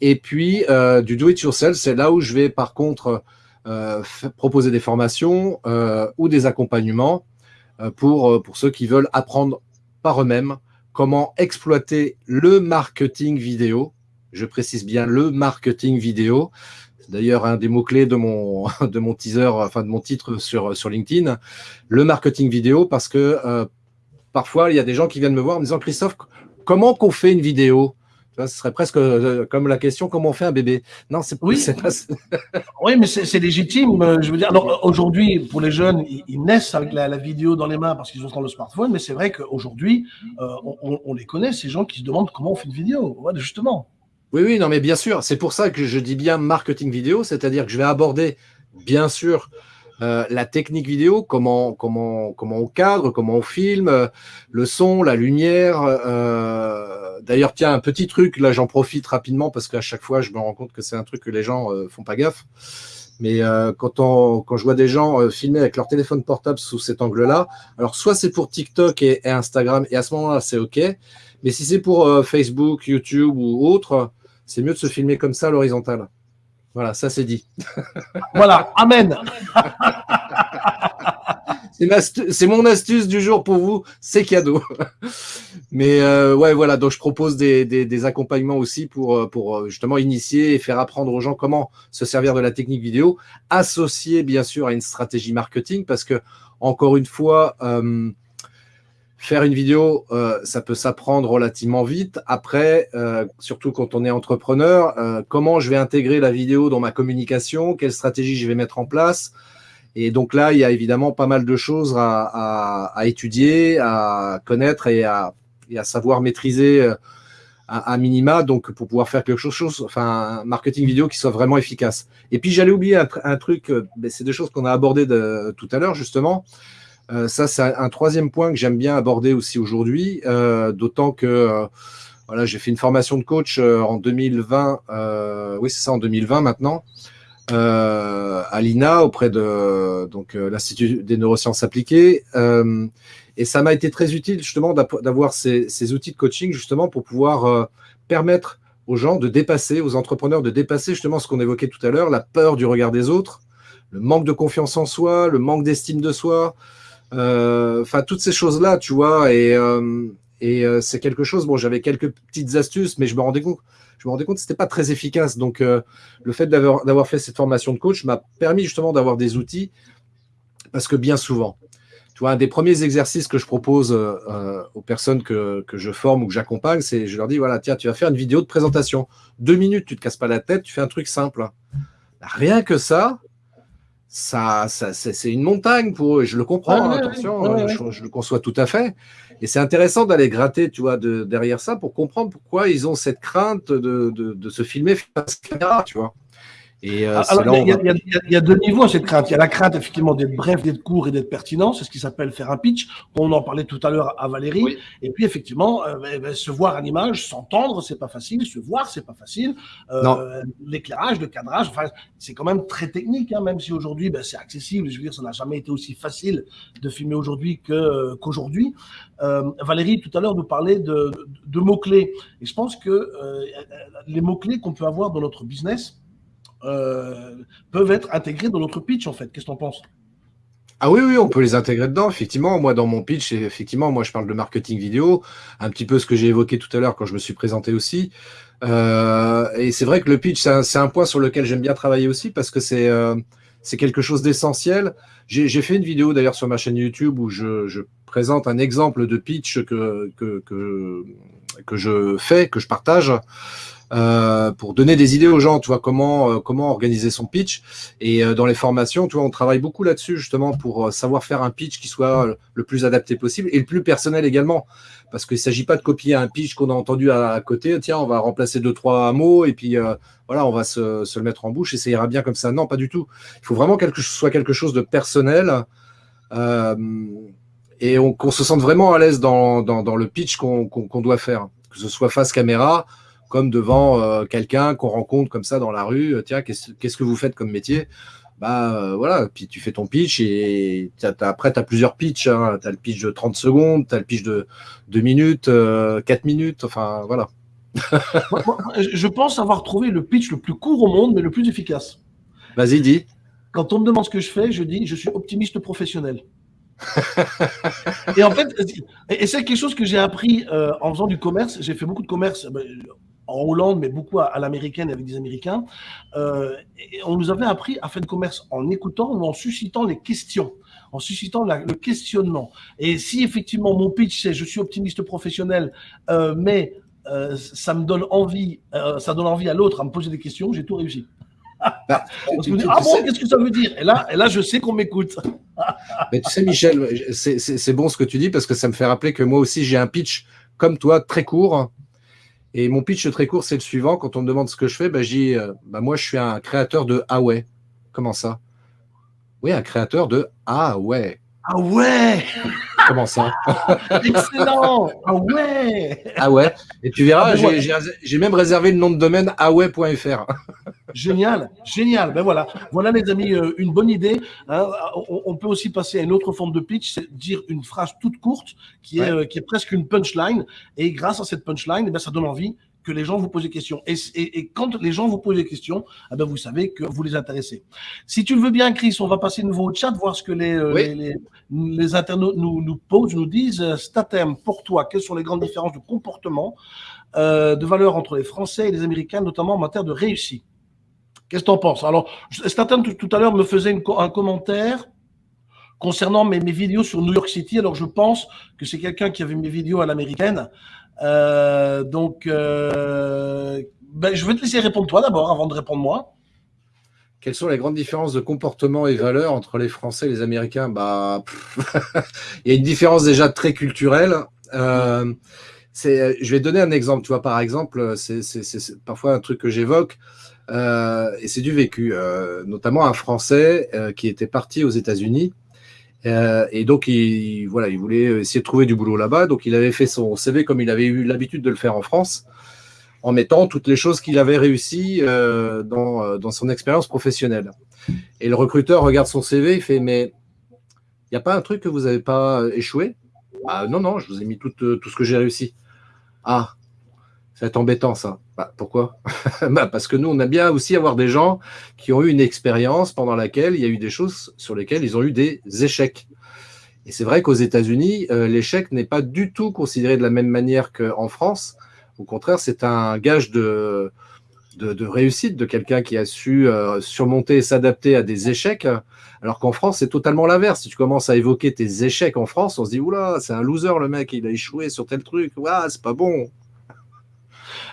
Et puis, euh, du do-it-yourself, c'est là où je vais par contre euh, proposer des formations ou des accompagnements pour, pour ceux qui veulent apprendre par eux-mêmes comment exploiter le marketing vidéo. Je précise bien le marketing vidéo, d'ailleurs un des mots-clés de mon, (laughs) de mon teaser, enfin de mon titre sur, sur LinkedIn, le marketing vidéo, parce que euh, parfois il y a des gens qui viennent me voir en me disant Christophe, comment qu'on fait une vidéo? Ce serait presque euh, comme la question comment on fait un bébé? Non, c'est oui, pas. oui, (laughs) mais c'est légitime. Euh, je veux dire, aujourd'hui, pour les jeunes, ils, ils naissent avec la, la, vidéo dans les mains parce qu'ils ont dans le smartphone, mais c'est vrai qu'aujourd'hui, euh, on, on, les connaît, ces gens qui se demandent comment on fait une vidéo. Justement. Oui, oui, non, mais bien sûr. C'est pour ça que je dis bien marketing vidéo, c'est-à-dire que je vais aborder, bien sûr, euh, la technique vidéo, comment, comment, comment on cadre, comment on filme, euh, le son, la lumière. Euh, D'ailleurs, tiens, un petit truc, là j'en profite rapidement parce qu'à chaque fois je me rends compte que c'est un truc que les gens font pas gaffe. Mais quand, on, quand je vois des gens filmer avec leur téléphone portable sous cet angle-là, alors soit c'est pour TikTok et, et, Instagram, et à ce moment-là c'est OK, mais si c'est pour Facebook, YouTube ou autre, c'est mieux de se filmer comme ça à l'horizontale. Voilà, ça c'est dit. (laughs) voilà, Amen. (laughs) c'est mon astuce du jour pour vous, c'est cadeau. (laughs) Mais euh, ouais, voilà, donc je propose des, des, des, accompagnements aussi pour, euh, pour euh, justement initier et faire apprendre aux gens comment se servir de la technique vidéo, associé bien sûr à une stratégie marketing, parce que encore une fois, faire une vidéo, ça peut s'apprendre relativement vite. Après, surtout quand on est entrepreneur, comment je vais intégrer la vidéo dans ma communication, quelle stratégie je vais mettre en place? Et donc là, il y a évidemment pas mal de choses à, étudier, à connaître et à, savoir maîtriser à, minima, donc pour pouvoir faire quelque chose, enfin un marketing vidéo qui soit vraiment efficace. Et puis j'allais oublier un, truc, euh, c'est des choses qu'on a abordées tout à l'heure justement. Euh, ça, c'est un, troisième point que j'aime bien aborder aussi aujourd'hui, euh, d'autant que voilà, j'ai fait une formation de coach en 2020, oui c'est ça en 2020 maintenant. Euh, à l'INA auprès de euh, l'Institut des neurosciences appliquées. Euh, et ça m'a été très utile justement d'avoir ces, outils de coaching justement pour pouvoir permettre aux gens de dépasser, aux entrepreneurs de dépasser justement ce qu'on évoquait tout à l'heure, la peur du regard des autres, le manque de confiance en soi, le manque d'estime de soi, enfin toutes ces choses-là, tu vois, et, et c'est quelque chose, bon, j'avais quelques petites astuces, mais je me rendais compte, je me rendais compte c'était pas très efficace. Donc, euh, le fait d'avoir fait cette formation de coach m'a permis justement d'avoir des outils parce que bien souvent, tu vois, un des premiers exercices que je propose euh, aux personnes que, que, je forme ou que j'accompagne, c'est je leur dis voilà, tiens, tu vas faire une vidéo de présentation. Deux minutes, tu te casses pas la tête, tu fais un truc simple. Rien que ça, ça, ça c'est une montagne pour eux. Je le comprends, attention, je, je, le conçois tout à fait. Et c'est intéressant d'aller gratter, tu vois, de, derrière ça pour comprendre pourquoi ils ont cette crainte de, de, de se filmer face caméra, tu vois. Et euh, Alors, il y, y, a deux niveaux à cette crainte. Il y a la crainte effectivement d'être bref, d'être court et d'être pertinent. C'est ce qui s'appelle faire un pitch. On en parlait tout à l'heure à Valérie. Et puis effectivement, euh, ben, ben, se voir à l'image, s'entendre, c'est pas facile. Se voir, c'est pas facile. Euh, L'éclairage, le cadrage, enfin, c'est quand même très technique. Hein, même si aujourd'hui, ben, c'est accessible. Je veux dire, ça n'a jamais été aussi facile de filmer aujourd'hui que qu'aujourd'hui. Euh, Valérie tout à l'heure nous parlait de, de, de mots clés. Et je pense que euh, les mots clés qu'on peut avoir dans notre business euh, peuvent être intégrés dans notre pitch, en fait. Qu'est-ce que tu en penses? Ah oui, oui, on peut les intégrer dedans, effectivement. Moi, dans mon pitch, effectivement, moi, je parle de marketing vidéo, un petit peu ce que j'ai évoqué tout à l'heure quand je me suis présenté aussi. Euh, et c'est vrai que le pitch, c'est un, point sur lequel j'aime bien travailler aussi parce que c'est euh, quelque chose d'essentiel. J'ai fait une vidéo d'ailleurs sur ma chaîne YouTube où je, présente un exemple de pitch que, que, que je fais, que je partage. Euh, pour donner des idées aux gens, tu vois, comment, euh, comment organiser son pitch. Et euh, dans les formations, tu vois, on travaille beaucoup là-dessus, justement, pour savoir faire un pitch qui soit le plus adapté possible et le plus personnel également. Parce qu'il ne s'agit pas de copier un pitch qu'on a entendu à, côté, tiens, on va remplacer deux, trois mots, et puis voilà, on va se, le mettre en bouche et ça ira bien comme ça. Non, pas du tout. Il faut vraiment que ce soit quelque chose de personnel. et qu'on se sente vraiment à l'aise dans, le pitch qu'on doit faire, que ce soit face caméra, comme devant euh, quelqu'un qu'on rencontre comme ça dans la rue. Euh, tiens, qu'est-ce que vous faites comme métier? Bah euh, voilà, puis tu fais ton pitch et après tu as plusieurs pitchs. Hein. Tu as le pitch de 30 secondes, tu as le pitch de 2 minutes, 4 minutes, enfin voilà. (laughs) je pense avoir trouvé le pitch le plus court au monde, mais le plus efficace. Vas-y, dis. Quand on me demande ce que je fais, je dis je suis optimiste professionnel. (laughs) et en fait, et c'est quelque chose que j'ai appris en faisant du commerce. J'ai fait beaucoup de commerce en Hollande, mais beaucoup à, l'américaine avec des Américains. Euh, et on nous avait appris à faire du commerce en écoutant ou en suscitant les questions, en suscitant le questionnement. Et si effectivement mon pitch c'est je suis optimiste professionnel, euh, mais euh, ça me donne envie, ça donne envie à l'autre à me poser des questions, j'ai tout réussi. Bah, (laughs) ah bon, qu'est-ce que ça veut dire? Et là, et là, je sais qu'on m'écoute. (laughs) Mais tu sais, Michel, c'est bon ce que tu dis parce que ça me fait rappeler que moi aussi, j'ai un pitch comme toi, très court, et mon pitch très court, c'est le suivant. Quand on me demande ce que je fais, bah, je dis euh, bah, Moi, je suis un créateur de Ah ouais. Comment ça? Oui, un créateur de Ah ouais. Ah ouais Comment ça (laughs) Excellent Ah ouais Ah ouais Et tu verras, ah, ben j'ai même réservé le nom de domaine ahway.fr. Génial, génial. Ben voilà, voilà les amis, euh, une bonne idée. Hein. On, peut aussi passer à une autre forme de pitch, c'est dire une phrase toute courte qui est, euh, qui est presque une punchline. Et grâce à cette punchline, eh ben, ça donne envie que les gens vous posent des questions. Et, et, et, quand les gens vous posent des questions, eh ben vous savez que vous les intéressez. Si tu le veux bien, Chris, on va passer de nouveau au chat, voir ce que les, euh, les, les, internautes nous, nous, posent, nous disent. Statem, pour toi, quelles sont les grandes différences de comportement, euh, de valeur entre les Français et les Américains, notamment en matière de réussite? Qu'est-ce que tu en penses? Alors, Statem, tout, à l'heure, me faisait une, un commentaire concernant mes, mes, vidéos sur New York City. Alors, je pense que c'est quelqu'un qui a vu mes vidéos à l'américaine. Euh, donc, euh, ben, je vais te laisser répondre toi d'abord avant de répondre moi. Quelles sont les grandes différences de comportement et valeurs entre les Français et les Américains? Bah, (laughs) Il y a une différence déjà très culturelle. Euh, je vais donner un exemple. Tu vois, par exemple, c'est parfois un truc que j'évoque. Euh, et c'est du vécu, notamment un Français qui était parti aux États-Unis et donc il, voilà, il voulait essayer de trouver du boulot là-bas. Donc il avait fait son CV comme il avait eu l'habitude de le faire en France, en mettant toutes les choses qu'il avait réussi dans, dans son expérience professionnelle. Et le recruteur regarde son CV, il fait mais il n'y a pas un truc que vous n'avez pas échoué? Ah, Non, non, je vous ai mis tout, tout ce que j'ai réussi. Ah, c'est embêtant ça. Bah, pourquoi? (laughs) Bah, Parce que nous, on a bien aussi avoir des gens qui ont eu une expérience pendant laquelle il y a eu des choses sur lesquelles ils ont eu des échecs. Et c'est vrai qu'aux États-Unis, euh, l'échec n'est pas du tout considéré de la même manière qu'en France. Au contraire, c'est un gage de, de, réussite de quelqu'un qui a su euh, surmonter et s'adapter à des échecs. Alors qu'en France, c'est totalement l'inverse. Si tu commences à évoquer tes échecs en France, on se dit, oula, c'est un loser le mec, il a échoué sur tel truc, ouah, c'est pas bon.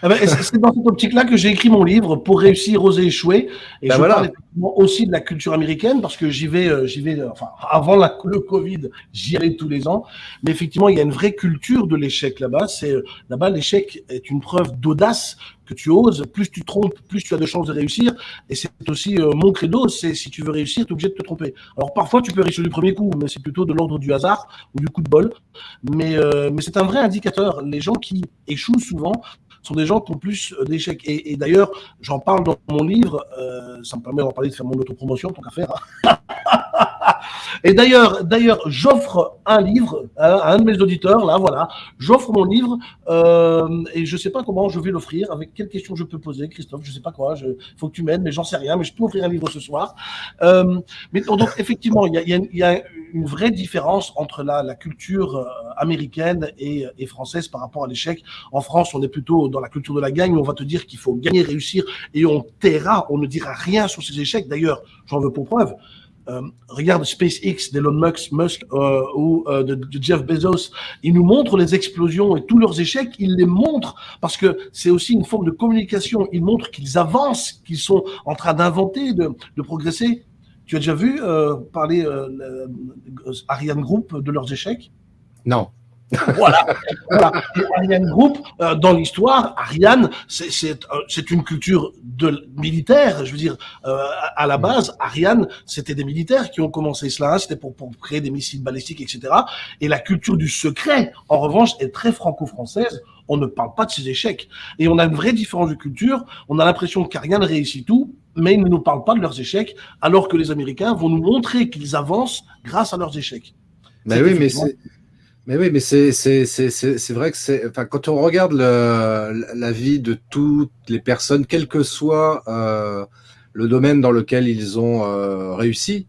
Eh ben, c'est dans cette optique-là que j'ai écrit mon livre pour réussir, oser échouer. Et ben je parle aussi de la culture américaine parce que j'y vais, euh, j'y vais, euh, enfin, avant la, le Covid, j'y allais tous les ans. Mais effectivement, il y a une vraie culture de l'échec là-bas. C'est euh, là-bas, l'échec est une preuve d'audace que tu oses. Plus tu trompes, plus tu as de chances de réussir. Et c'est aussi mon credo. C'est si tu veux réussir, tu es obligé de te tromper. Alors parfois, tu peux réussir du premier coup, mais c'est plutôt de l'ordre du hasard ou du coup de bol. Mais, mais c'est un vrai indicateur. Les gens qui échouent souvent sont des gens qui ont plus euh, d'échecs. Et, d'ailleurs, j'en parle dans mon livre, euh, ça me permet d'en parler, de faire mon autopromotion, tant qu'à faire. (laughs) et d'ailleurs, d'ailleurs, j'offre un livre à un de mes auditeurs, là, voilà, j'offre mon livre, euh, et je sais pas comment je vais l'offrir, avec quelles questions je peux poser, Christophe, je sais pas quoi, il faut que tu m'aides, mais j'en sais rien, mais je peux offrir un livre ce soir. mais donc, effectivement, il y a, une vraie différence entre la, culture euh, américaine et, française par rapport à l'échec. En France, on est plutôt dans la culture de la gagne, on va te dire qu'il faut gagner, réussir, et on taira, on ne dira rien sur ces échecs. D'ailleurs, j'en veux pour preuve. Euh, regarde SpaceX d'Elon Musk euh, ou euh, de, Jeff Bezos, ils nous montrent les explosions et tous leurs échecs, ils les montrent parce que c'est aussi une forme de communication. Ils montrent qu'ils avancent, qu'ils sont en train d'inventer, de, de progresser. Tu as déjà vu parler Ariane Group de leurs échecs? Non. Voilà, voilà. Ariane Group, euh, dans l'histoire, Ariane, c'est une culture de militaire. Je veux dire, à la base, Ariane, c'était des militaires qui ont commencé cela. Hein. C'était pour, pour créer des missiles balistiques, etc. Et la culture du secret, en revanche, est très franco-française on ne parle pas de ses échecs. Et on a une vraie différence de culture. On a l'impression qu'Ariane réussit tout, mais ils ne nous parlent pas de leurs échecs, alors que les Américains vont nous montrer qu'ils avancent grâce à leurs échecs. Mais oui, mais c'est. Mais oui, mais c'est vrai que c'est. Enfin, quand on regarde le, la vie de toutes les personnes, quel que soit euh, le domaine dans lequel ils ont euh, réussi,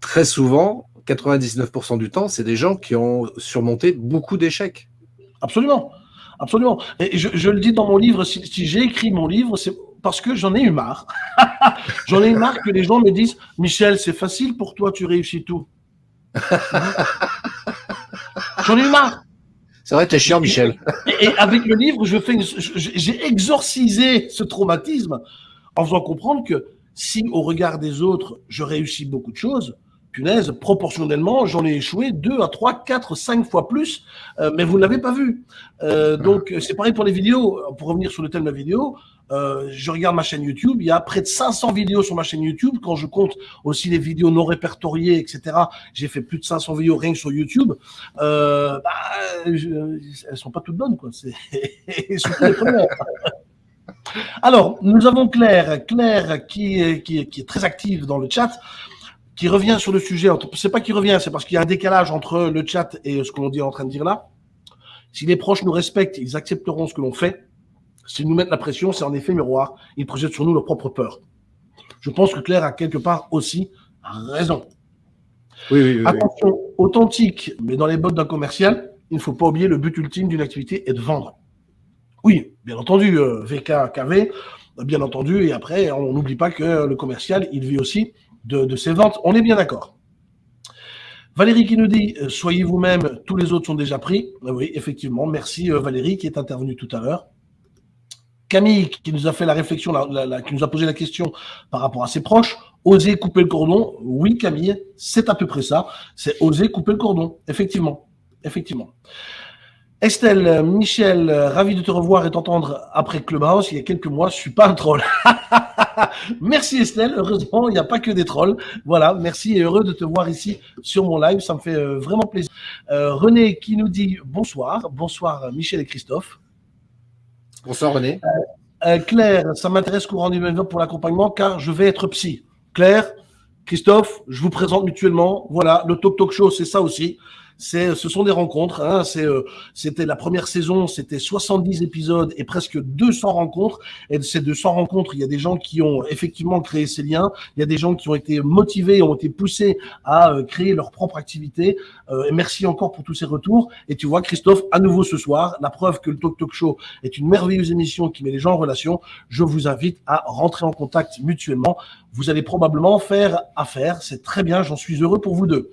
très souvent, 99% du temps, c'est des gens qui ont surmonté beaucoup d'échecs. Absolument. Absolument. Et je, je, le dis dans mon livre, si, si j'ai écrit mon livre, c'est parce que j'en ai eu marre. (laughs) j'en ai eu marre que les gens me disent Michel, c'est facile pour toi, tu réussis tout. (laughs) j'en ai eu marre. C'est vrai, t'es chiant, Michel. Et, avec le livre, je fais, j'ai exorcisé ce traumatisme en faisant comprendre que si, au regard des autres, je réussis beaucoup de choses, punaise, proportionnellement, j'en ai échoué deux à trois, quatre, cinq fois plus, euh, mais vous ne l'avez pas vu. Euh, donc, c'est pareil pour les vidéos. Pour revenir sur le thème de la vidéo, euh, je regarde ma chaîne YouTube, il y a près de 500 vidéos sur ma chaîne YouTube. Quand je compte aussi les vidéos non répertoriées, etc., j'ai fait plus de 500 vidéos rien que sur YouTube. Euh, bah, je, elles sont pas toutes bonnes, quoi. C'est. (laughs) Alors, nous avons Claire, Claire qui est, est, est très active dans le chat qui revient sur le sujet. C'est pas qui revient, c'est parce qu'il y a un décalage entre le chat et ce que l'on dit en train de dire là. Si les proches nous respectent, ils accepteront ce que l'on fait. S'ils nous mettent la pression, c'est en effet miroir. Ils projettent sur nous leur propre peur. Je pense que Claire a quelque part aussi raison. Oui, oui, oui, Attention, authentique, mais dans les bottes d'un commercial, il ne faut pas oublier le but ultime d'une activité est de vendre. Oui, bien entendu, euh, VKKV, bien entendu, et après, on n'oublie pas que le commercial, il vit aussi de, de ses ventes. On est bien d'accord. Valérie qui nous dit euh, soyez vous-même, tous les autres sont déjà pris. Oui, effectivement. Merci Valérie qui est intervenue tout à l'heure. Camille qui nous a fait la réflexion, qui nous a posé la question par rapport à ses proches. Oser couper le cordon. Oui, Camille, c'est à peu près ça. C'est oser couper le cordon. Effectivement. Effectivement. Estelle, Michel, ravi de te revoir et t'entendre après Clubhouse. Il y a quelques mois, je suis pas un troll. (laughs) merci Estelle. Heureusement, il n'y a pas que des trolls. Voilà, merci et heureux de te voir ici sur mon live. Ça me fait euh, vraiment plaisir. Euh, René qui nous dit bonsoir. Bonsoir Michel et Christophe. Bonsoir René. Euh, Claire, ça m'intéresse courant 2020 pour l'accompagnement car je vais être psy. Claire, Christophe, je vous présente mutuellement. Voilà, le Talk Talk Show, c'est ça aussi c'est, ce sont des rencontres. Hein, c'est, euh, c'était la première saison, c'était 70 épisodes et presque 200 rencontres. Et de ces 200 rencontres, il y a des gens qui ont effectivement créé ces liens. Il y a des gens qui ont été motivés, ont été poussés à euh, créer leur propre activité. Euh, merci encore pour tous ces retours. Et tu vois, Christophe, à nouveau ce soir, la preuve que le Talk Talk Show est une merveilleuse émission qui met les gens en relation. Je vous invite à rentrer en contact mutuellement. Vous allez probablement faire affaire. C'est très bien. J'en suis heureux pour vous deux.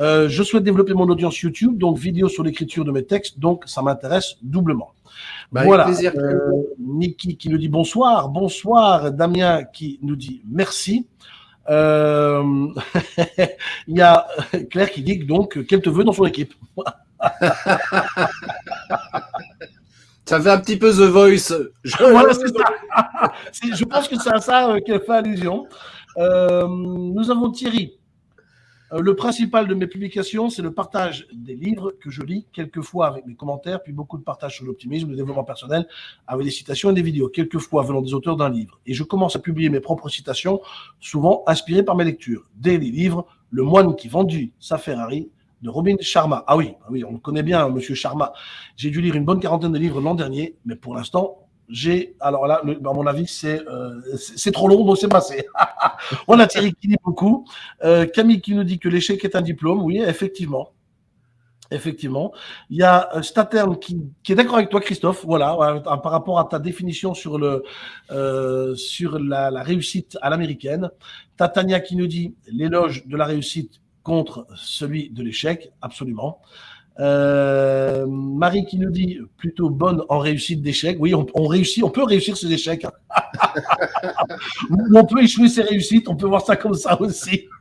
Euh, je souhaite développer mon audience YouTube, donc vidéo sur l'écriture de mes textes, donc ça m'intéresse doublement. Bah, voilà. Plaisir. Euh, Niki qui nous dit bonsoir, bonsoir. Damien qui nous dit merci. Euh, (laughs) il y a Claire qui dit donc qu'elle te veut dans son équipe. (laughs) Ça fait un petit peu The Voice. Je, voilà, c'est ça. (laughs) je pense que c'est à ça qu'elle fait allusion. nous avons Thierry euh, le principal de mes publications, c'est le partage des livres que je lis, quelquefois avec mes commentaires, puis beaucoup de partage sur l'optimisme, le développement personnel, avec des citations et des vidéos, quelquefois venant des auteurs d'un livre. Et je commence à publier mes propres citations, souvent inspirées par mes lectures. Dès les livres, Le moine qui vendit sa Ferrari de Robin Sharma. Ah oui, ah oui, on le connaît bien, Monsieur Sharma. J'ai dû lire une bonne quarantaine de livres l'an dernier, mais pour l'instant, j'ai, alors là, à mon avis, c'est euh, c'est trop long, donc c'est passé. (laughs) On a Thierry qui dit beaucoup. Euh, Camille qui nous dit que l'échec est un diplôme. Oui, effectivement. Effectivement. Il y a euh, Statern qui, est d'accord avec toi, Christophe, voilà, par rapport à ta définition sur, le, sur la réussite à l'américaine. Tatania qui nous dit l'éloge de la réussite contre celui de l'échec, absolument. Euh, Marie qui nous dit plutôt bonne en réussite d'échec. Oui, on, réussit, on peut réussir ses échecs. (laughs) on peut échouer ses réussites, on peut voir ça comme ça aussi. (laughs)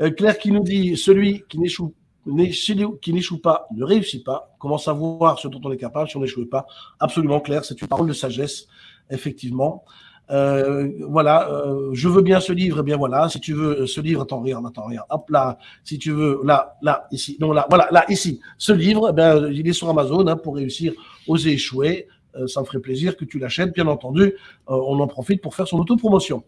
Euh, Claire qui nous dit celui qui n'échoue qui n'échoue pas ne réussit pas. Comment savoir ce dont on est capable si on n'échoue pas? Absolument, Claire, c'est une parole de sagesse, effectivement. Euh, voilà, euh, je veux bien ce livre, eh bien voilà, si tu veux ce livre, attends, regarde, attends, regarde, hop là, si tu veux, là, là, ici, non, là, voilà, là, ici, ce livre, eh bien, il est sur Amazon hein, pour réussir, oser échouer. Euh, ça me ferait plaisir que tu l'achètes, bien entendu. on en profite pour faire son autopromotion.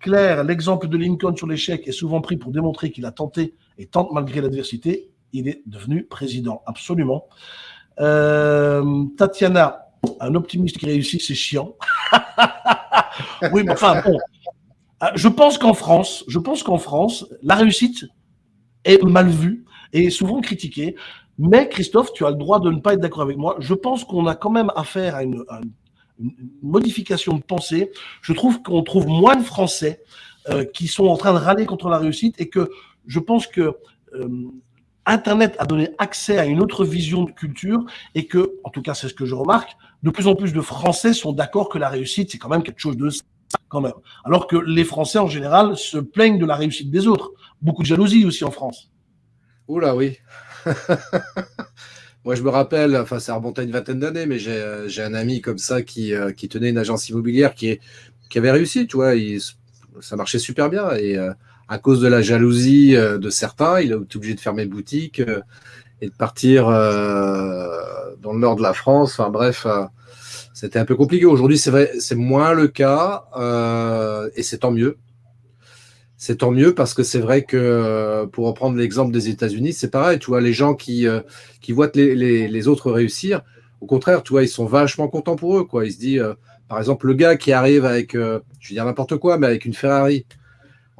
Claire, l'exemple de Lincoln sur l'échec est souvent pris pour démontrer qu'il a tenté et tente malgré l'adversité. Il est devenu président, absolument. Tatiana, un optimiste qui réussit, c'est chiant. (laughs) oui, mais enfin, bon. Euh, je pense qu'en France, je pense qu'en France, la réussite est mal vue et souvent critiquée. Mais Christophe, tu as le droit de ne pas être d'accord avec moi. Je pense qu'on a quand même affaire à une, modification de pensée. Je trouve qu'on trouve moins de Français euh, qui sont en train de râler contre la réussite et que je pense que euh, Internet a donné accès à une autre vision de culture et que, en tout cas, c'est ce que je remarque, de plus en plus de Français sont d'accord que la réussite, c'est quand même quelque chose de quand même. Alors que les Français, en général, se plaignent de la réussite des autres. Beaucoup de jalousie aussi en France. Oula, oui. (laughs) Moi, je me rappelle, enfin, ça remonte à une vingtaine d'années, mais j'ai un ami comme ça qui, euh, qui, tenait une agence immobilière qui, avait réussi, tu vois, ça marchait super bien. Et euh, à cause de la jalousie euh, de certains, il a été obligé de fermer boutique et de partir euh, dans le nord de la France. Enfin bref, euh, c'était un peu compliqué. Aujourd'hui, c'est vrai, c'est moins le cas euh, et c'est tant mieux. C'est tant mieux parce que c'est vrai que pour reprendre l'exemple des États-Unis, c'est pareil. Tu vois, les gens qui, qui voient les, les, les, autres réussir, au contraire, tu vois, ils sont vachement contents pour eux. Quoi. Ils se disent, par exemple, le gars qui arrive avec, je vais dire n'importe quoi, mais avec une Ferrari,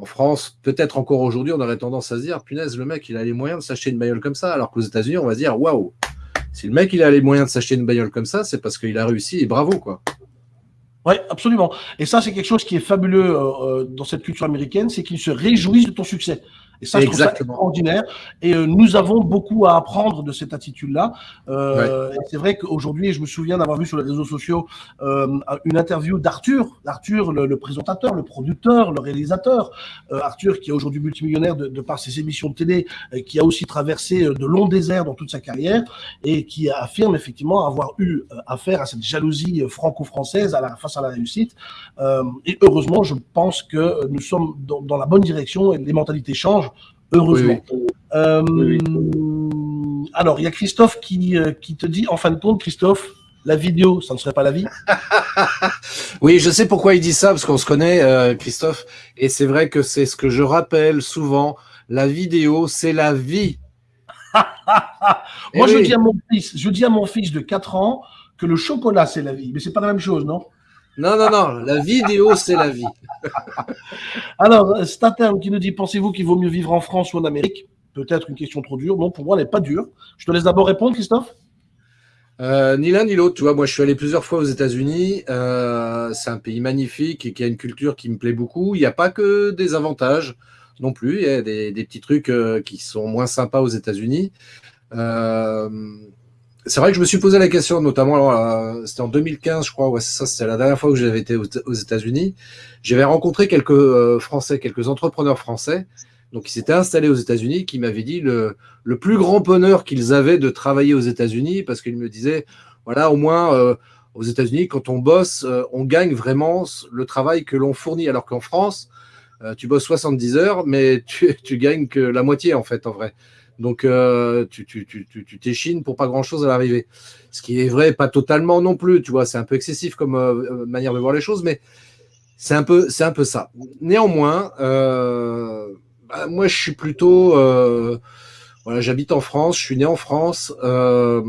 en France, peut-être encore aujourd'hui, on aurait tendance à se dire, punaise, le mec, il a les moyens de s'acheter une bagnole comme ça. Alors qu'aux États-Unis, on va se dire, waouh, si le mec, il a les moyens de s'acheter une bagnole comme ça, c'est parce qu'il a réussi et bravo, quoi. Oui, absolument. Et ça, c'est quelque chose qui est fabuleux euh, dans cette culture américaine, c'est qu'ils se réjouissent de ton succès. Et ça, je trouve ça extraordinaire. Et euh, nous avons beaucoup à apprendre de cette attitude-là. Euh, C'est vrai qu'aujourd'hui, je me souviens d'avoir vu sur les réseaux sociaux euh, une interview d'Arthur, Arthur, le, le, présentateur, le producteur, le réalisateur. Euh, Arthur, qui est aujourd'hui multimillionnaire de, de, par ses émissions de télé, qui a aussi traversé de longs déserts dans toute sa carrière et qui affirme effectivement avoir eu affaire à cette jalousie franco-française face à la réussite. et heureusement, je pense que nous sommes dans, dans la bonne direction et les mentalités changent heureusement. Euh, alors, il y a Christophe qui, euh, qui te dit, en fin de compte, Christophe, la vidéo, ça ne serait pas la vie. (laughs) Oui, je sais pourquoi il dit ça, parce qu'on se connaît, euh, Christophe, et c'est vrai que c'est ce que je rappelle souvent, la vidéo, c'est la vie. (laughs) Moi, je, dis à mon fils, je dis à mon fils de 4 ans que le chocolat, c'est la vie, mais c'est pas la même chose, non? Non, non, non, la vidéo, c'est la vie. (laughs) Alors, Statern qui nous dit, pensez-vous qu'il vaut mieux vivre en France ou en Amérique? Peut-être une question trop dure. Non, pour moi, elle n'est pas dure. Je te laisse d'abord répondre, Christophe. Euh, ni l'un ni l'autre, tu vois. Moi, je suis allé plusieurs fois aux États-Unis. Euh, c'est un pays magnifique et qui a une culture qui me plaît beaucoup. Il n'y a pas que des avantages non plus. Il y a des, petits trucs euh, qui sont moins sympas aux États-Unis. Euh, c'est vrai que je me suis posé la question, notamment, euh, c'était en 2015, je crois, ouais, c'est ça, c'était la dernière fois que j'avais été aux, États-Unis. J'avais rencontré quelques euh, Français, quelques entrepreneurs français, donc qui s'étaient installés aux États-Unis, qui m'avaient dit le, le plus grand bonheur qu'ils avaient de travailler aux États-Unis, parce qu'ils me disaient, voilà, au moins euh, aux États-Unis, quand on bosse, on gagne vraiment le travail que l'on fournit, alors qu'en France, tu bosses 70 heures, mais tu, tu gagnes que la moitié en fait, en vrai. Donc, euh, tu t'échines pour pas grand-chose à l'arrivée. Ce qui est vrai, pas totalement non plus, tu vois, c'est un peu excessif comme euh, manière de voir les choses, mais c'est un, peu, ça. Néanmoins, euh, bah, moi, je suis plutôt... Euh, voilà, j'habite en France, je suis né en France. Euh,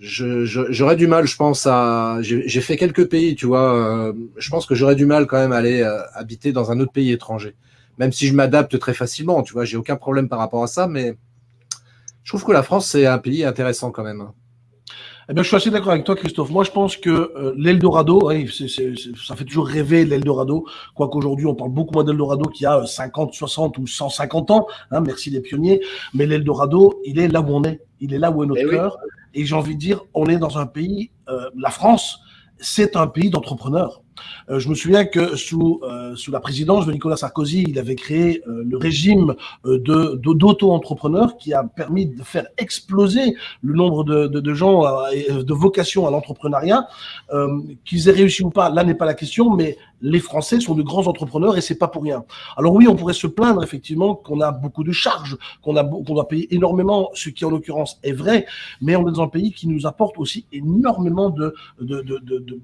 j'aurais du mal, je pense, à... J'ai fait quelques pays, tu vois. je pense que j'aurais du mal quand même à aller habiter dans un autre pays étranger même si je m'adapte très facilement, tu vois, j'ai aucun problème par rapport à ça, mais je trouve que la France, c'est un pays intéressant quand même. Eh bien, je suis assez d'accord avec toi, Christophe. Moi, je pense que euh, l'Eldorado, oui, ça fait toujours rêver l'Eldorado, quoiqu'aujourd'hui, on parle beaucoup moins d'Eldorado qu'il y a 50, 60 ou 150 ans. Hein, merci les pionniers. Mais l'Eldorado, il est là où on est. Il est là où est notre eh cœur. Et j'ai envie de dire, on est dans un pays, euh, la France, c'est un pays d'entrepreneurs. Euh, je me souviens que sous, euh, sous la présidence de Nicolas Sarkozy, il avait créé euh, le régime de d'auto-entrepreneurs qui a permis de faire exploser le nombre de, de, gens de vocation à l'entrepreneuriat. Qu'ils aient réussi ou pas, là n'est pas la question, mais les Français sont de grands entrepreneurs et c'est pas pour rien. Alors oui, on pourrait se plaindre effectivement qu'on a beaucoup de charges, qu'on doit payer énormément, ce qui en l'occurrence est vrai, mais on est dans un pays qui nous apporte aussi énormément de, de, de, de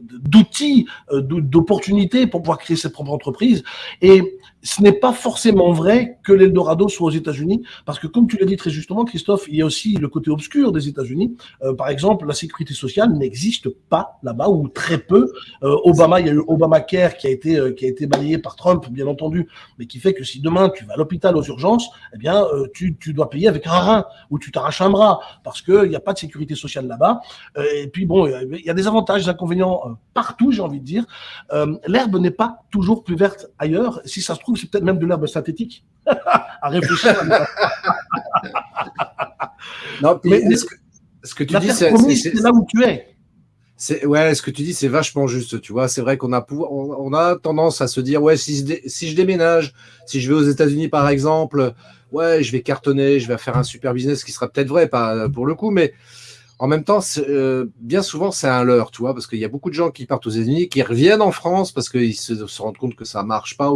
d'outils, euh, d'opportunités pour pouvoir créer ses propres entreprises. Et ce n'est pas forcément vrai que l'Eldorado soit aux États-Unis, parce que comme tu l'as dit très justement, Christophe, il y a aussi le côté obscur des États-Unis. Euh, par exemple, la sécurité sociale n'existe pas là-bas, ou très peu. Euh, Obama, il y a eu Obamacare qui a été qui a été balayé par Trump, bien entendu, mais qui fait que si demain tu vas à l'hôpital aux urgences, eh bien tu, tu dois payer avec un rein ou tu t'arraches un bras, parce qu'il n'y a pas de sécurité sociale là-bas. et puis bon, il y a des avantages, des inconvénients euh, partout, j'ai envie de dire. Euh, l'herbe n'est pas toujours plus verte ailleurs. Si ça se trouve, c'est peut-être même de l'herbe synthétique. (laughs) à réfléchir. (laughs) non, mais ce que, ce que, tu dis, c'est là où tu es. Ouais, ce que tu dis, c'est vachement juste. Tu vois, c'est vrai qu'on a on, a tendance à se dire ouais, si je, si je déménage, si je vais aux États-Unis par exemple, ouais, je vais cartonner, je vais faire un super business, ce qui sera peut-être vrai, pas pour le coup, mais en même temps, euh, bien souvent, c'est un leurre, tu vois, parce qu'il y a beaucoup de gens qui partent aux États-Unis, qui reviennent en France parce qu'ils se, rendent compte que ça marche pas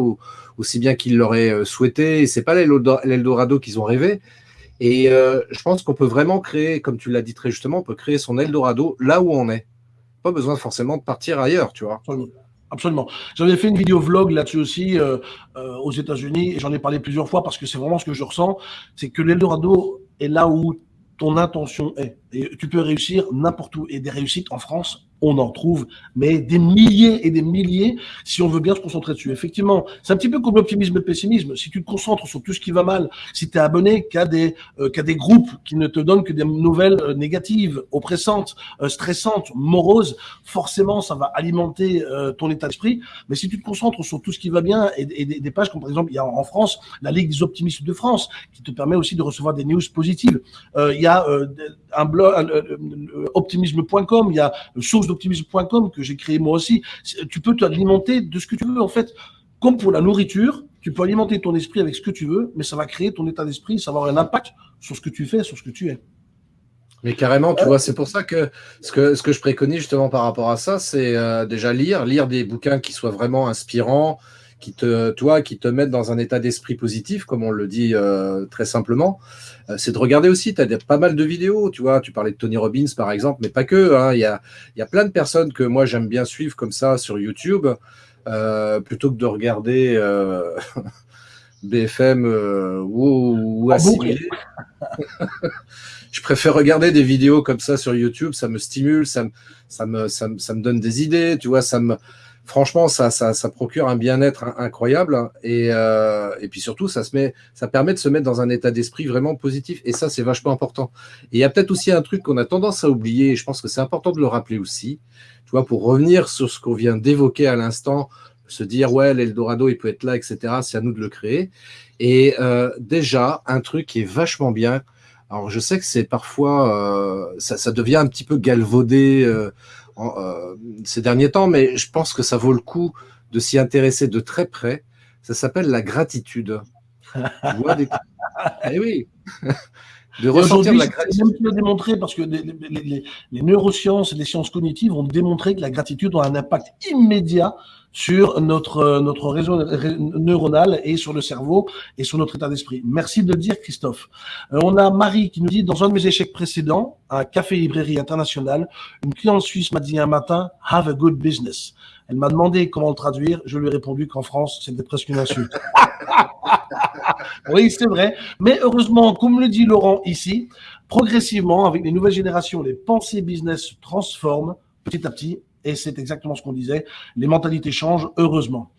aussi bien qu'ils l'auraient euh, souhaité. C'est pas l'Eldorado qu'ils ont rêvé. Et euh, je pense qu'on peut vraiment créer, comme tu l'as dit très justement, on peut créer son Eldorado là où on est. Pas besoin forcément de partir ailleurs, tu vois. Absolument. J'avais fait une vidéo vlog là-dessus aussi aux États-Unis et j'en ai parlé plusieurs fois parce que c'est vraiment ce que je ressens. C'est que l'Eldorado est là où ton intention est. Et tu peux réussir n'importe où. Et des réussites en France, on en trouve, mais des milliers et des milliers si on veut bien se concentrer dessus. Effectivement, c'est un petit peu comme l'optimisme et le pessimisme. Si tu te concentres sur tout ce qui va mal, si tu es abonné qu'à des, euh, qu'à des groupes qui ne te donnent que des nouvelles euh, négatives, oppressantes, euh, stressantes, moroses, forcément, ça va alimenter ton état d'esprit. Mais si tu te concentres sur tout ce qui va bien et, des, des, pages comme par exemple, il y a en France la Ligue des optimistes de France qui te permet aussi de recevoir des news positives. il y a un blog optimisme.com, il y a source optimisme.com que j'ai créé moi aussi. Tu peux t'alimenter de ce que tu veux en fait. Comme pour la nourriture, tu peux alimenter ton esprit avec ce que tu veux, mais ça va créer ton état d'esprit, ça va avoir un impact sur ce que tu fais, sur ce que tu es. Mais carrément, tu vois, c'est pour ça que ce, que ce que je préconise justement par rapport à ça, c'est euh, déjà lire, lire des bouquins qui soient vraiment inspirants, qui te, toi, qui te mettent dans un état d'esprit positif, comme on le dit euh, très simplement. Euh, c'est de regarder aussi, tu as pas mal de vidéos, tu vois, tu parlais de Tony Robbins par exemple, mais pas que. Hein. Il y, a, y a plein de personnes que moi j'aime bien suivre comme ça sur YouTube, euh, plutôt que de regarder (laughs) BFM ou, ou assimilé. (laughs) je préfère regarder des vidéos comme ça sur YouTube, ça me stimule, ça me, ça me, ça me, ça me donne des idées, tu vois, ça me, franchement, ça, ça, ça procure un bien-être incroyable. Hein. Et, euh, et puis surtout, ça, se met, ça permet de se mettre dans un état d'esprit vraiment positif. Et ça, c'est vachement important. Et il y a peut-être aussi un truc qu'on a tendance à oublier, et je pense que c'est important de le rappeler aussi. Tu vois, pour revenir sur ce qu'on vient d'évoquer à l'instant, se dire, ouais, l'Eldorado, il peut être là, etc. C'est à nous de le créer. Et euh, déjà, un truc qui est vachement bien. Alors, je sais que c'est parfois, euh, ça, ça, devient un petit peu galvaudé. Euh, euh, ces derniers temps, mais je pense que ça vaut le coup de s'y intéresser de très près. Ça s'appelle la gratitude. (laughs) Eh oui de ressentir la gratitude. Même démontré parce que les, les, neurosciences et les sciences cognitives ont démontré que la gratitude a un impact immédiat sur notre notre réseau neuronal et sur le cerveau et sur notre état d'esprit. Merci de le dire, Christophe. Euh, on a Marie qui nous dit dans un de mes échecs précédents, un café librairie international, une cliente suisse m'a dit un matin "Have a good business". Elle m'a demandé comment le traduire. Je lui ai répondu qu'en France, c'était presque une insulte. (laughs) oui, c'est vrai. Mais heureusement, comme le dit Laurent ici, progressivement, avec les nouvelles générations, les pensées business se transforment petit à petit. Et c'est exactement ce qu'on disait. Les mentalités changent, heureusement.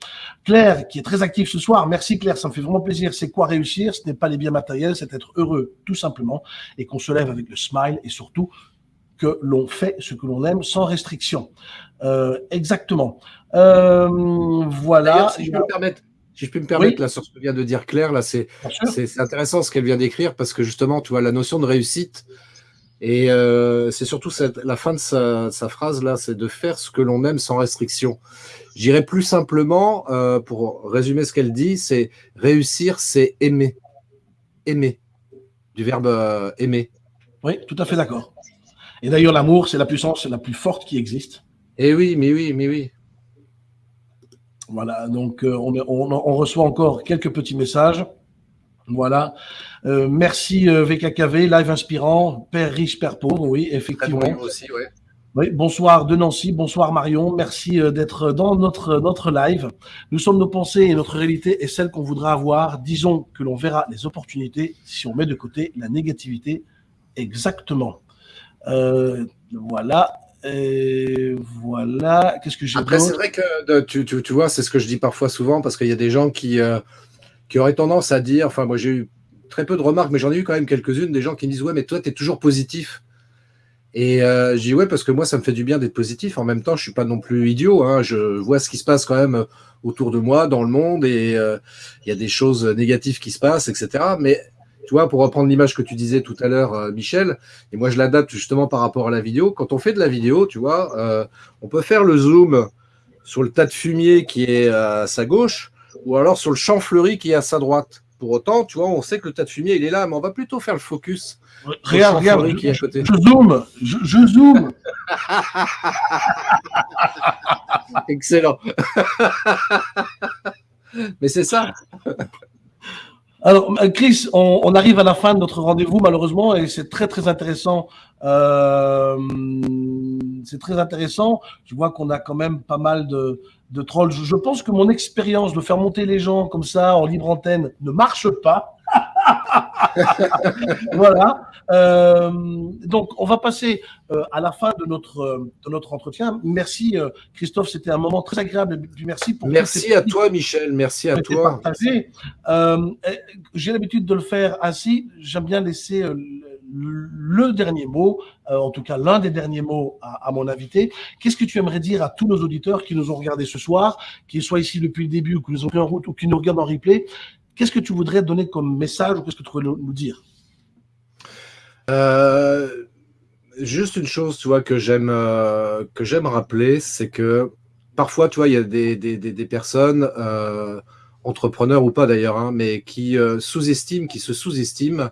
Claire, qui est très active ce soir, merci Claire, ça me fait vraiment plaisir. C'est quoi réussir? Ce n'est pas les biens matériels, c'est être heureux, tout simplement, et qu'on se lève avec le smile, et surtout que l'on fait ce que l'on aime sans restriction. Euh, exactement. Euh, voilà. Si je peux me permettre, si je peux me permettre, là, sur ce que vient de dire Claire, là, c'est intéressant ce qu'elle vient d'écrire parce que justement, tu vois, la notion de réussite, et euh, c'est surtout cette, la fin de sa, sa phrase là, c'est de faire ce que l'on aime sans restriction. J'irai plus simplement, euh, pour résumer ce qu'elle dit, c'est réussir, c'est aimer. Aimer. Du verbe euh, aimer. Oui, tout à fait d'accord. Et d'ailleurs, l'amour, c'est la puissance la plus forte qui existe. Eh oui, mais oui, mais oui. Voilà, donc on, reçoit encore quelques petits messages. Voilà. Euh, merci euh, VKKV, live inspirant, père riche, père pauvre, oui, effectivement. aussi, Oui, bonsoir de Nancy, bonsoir Marion, merci d'être dans notre, notre live. Nous sommes nos pensées et notre réalité est celle qu'on voudra avoir. Disons que l'on verra les opportunités si on met de côté la négativité. Exactement. voilà. Et voilà. Qu'est-ce que j'ai Après, c'est vrai que tu, tu, tu vois, c'est ce que je dis parfois souvent parce qu'il y a des gens qui, euh, qui auraient tendance à dire. Enfin, moi, j'ai eu très peu de remarques, mais j'en ai eu quand même quelques-unes. Des gens qui me disent Ouais, mais toi, tu es toujours positif. Et euh, je dis Ouais, parce que moi, ça me fait du bien d'être positif. En même temps, je suis pas non plus idiot. Hein. Je vois ce qui se passe quand même autour de moi, dans le monde, et euh, il y a des choses négatives qui se passent, etc. Mais tu vois, pour reprendre l'image que tu disais tout à l'heure, euh, Michel, et moi je l'adapte justement par rapport à la vidéo. Quand on fait de la vidéo, tu vois, on peut faire le zoom sur le tas de fumier qui est à sa gauche, ou alors sur le champ fleuri qui est à sa droite. Pour autant, tu vois, on sait que le tas de fumier, il est là, mais on va plutôt faire le focus. Regarde, regarde, je, qui est à côté. je zoome, je, je zoome. (laughs) Excellent. (laughs) mais c'est ça. Alors, Chris, on, arrive à la fin de notre rendez-vous, malheureusement, et c'est très, très intéressant. Euh, c'est très intéressant. Je vois qu'on a quand même pas mal de, de trolls. Je, pense que mon expérience de faire monter les gens comme ça en libre antenne ne marche pas. (laughs) voilà. Euh, donc, on va passer euh, à la fin de notre, euh, de notre entretien. Merci, Christophe. C'était un moment très agréable. Merci pour Merci à toi, Michel. Merci à toi. J'ai l'habitude de le faire ainsi. J'aime bien laisser le dernier mot, en tout cas l'un des derniers mots à, mon invité. Qu'est-ce que tu aimerais dire à tous nos auditeurs qui nous ont regardés ce soir, qu'ils soient ici depuis le début ou qui nous ont pris en route ou qui nous regardent en replay? Qu'est-ce que tu voudrais donner comme message ou qu'est-ce que tu voudrais nous dire? Euh, Juste une chose, euh, que j'aime rappeler, c'est que parfois, tu il y a des, personnes, euh, entrepreneurs ou pas d'ailleurs, hein, mais qui sous-estiment, qui se sous-estiment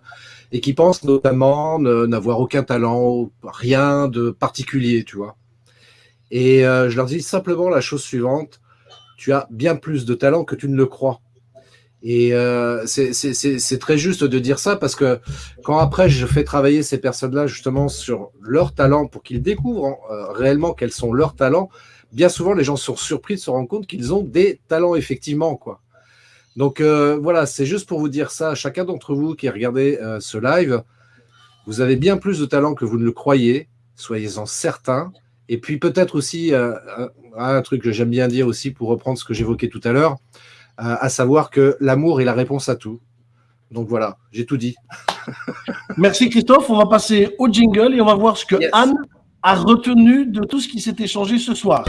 et qui pensent notamment n'avoir aucun talent, rien de particulier, tu vois. Et je leur dis simplement la chose suivante tu as bien plus de talent que tu ne le crois. Et euh, c'est très juste de dire ça parce que quand après je fais travailler ces personnes-là justement sur leur talent pour qu'ils découvrent hein, euh, réellement quels sont leurs talents, bien souvent les gens sont surpris de se rendre compte qu'ils ont des talents effectivement. quoi. Donc euh, voilà, c'est juste pour vous dire ça. Chacun d'entre vous qui regardez euh, ce live, vous avez bien plus de talent que vous ne le croyez, soyez-en certains. Et puis peut-être aussi, un, un truc que j'aime bien dire aussi pour reprendre ce que j'évoquais tout à l'heure, à savoir que l'amour est la réponse à tout. Donc voilà, j'ai tout dit. (laughs) Merci Christophe. On va passer au jingle et on va voir ce que Anne a retenu de tout ce qui s'est échangé ce soir.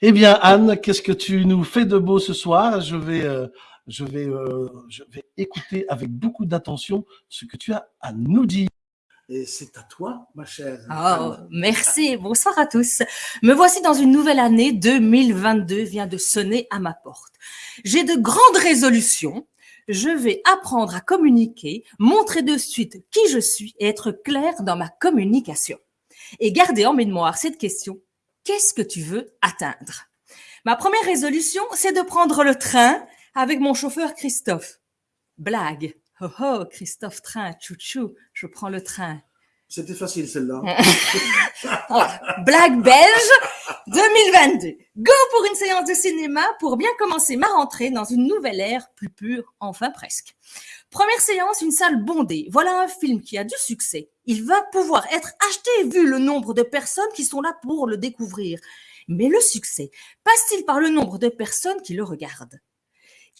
Eh bien, Anne, qu'est-ce que tu nous fais de beau ce soir? Je vais euh, je vais, euh, je vais écouter avec beaucoup d'attention ce que tu as à nous dire. Et c'est à toi, ma chère. Oh, merci. Bonsoir à tous. Me voici dans une nouvelle année 2022 vient de sonner à ma porte. J'ai de grandes résolutions. Je vais apprendre à communiquer, montrer de suite qui je suis et être clair dans ma communication. Et garder en mémoire cette question. Qu'est-ce que tu veux atteindre? Ma première résolution, c'est de prendre le train avec mon chauffeur Christophe. Blague. Oh oh, Christophe Train, chouchou, je prends le train. C'était facile celle-là. (laughs) Blague belge 2022. Go pour une séance de cinéma pour bien commencer ma rentrée dans une nouvelle ère plus pure, enfin presque. Première séance, une salle bondée. Voilà un film qui a du succès. Il va pouvoir être acheté vu le nombre de personnes qui sont là pour le découvrir. Mais le succès passe-t-il par le nombre de personnes qui le regardent?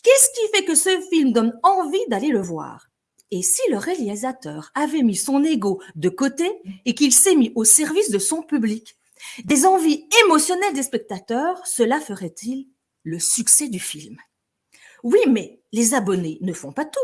Qu'est-ce qui fait que ce film donne envie d'aller le voir? Et si le réalisateur avait mis son ego de côté et qu'il s'est mis au service de son public? Des envies émotionnelles des spectateurs, cela ferait-il le succès du film? Oui, mais les abonnés ne font pas tout.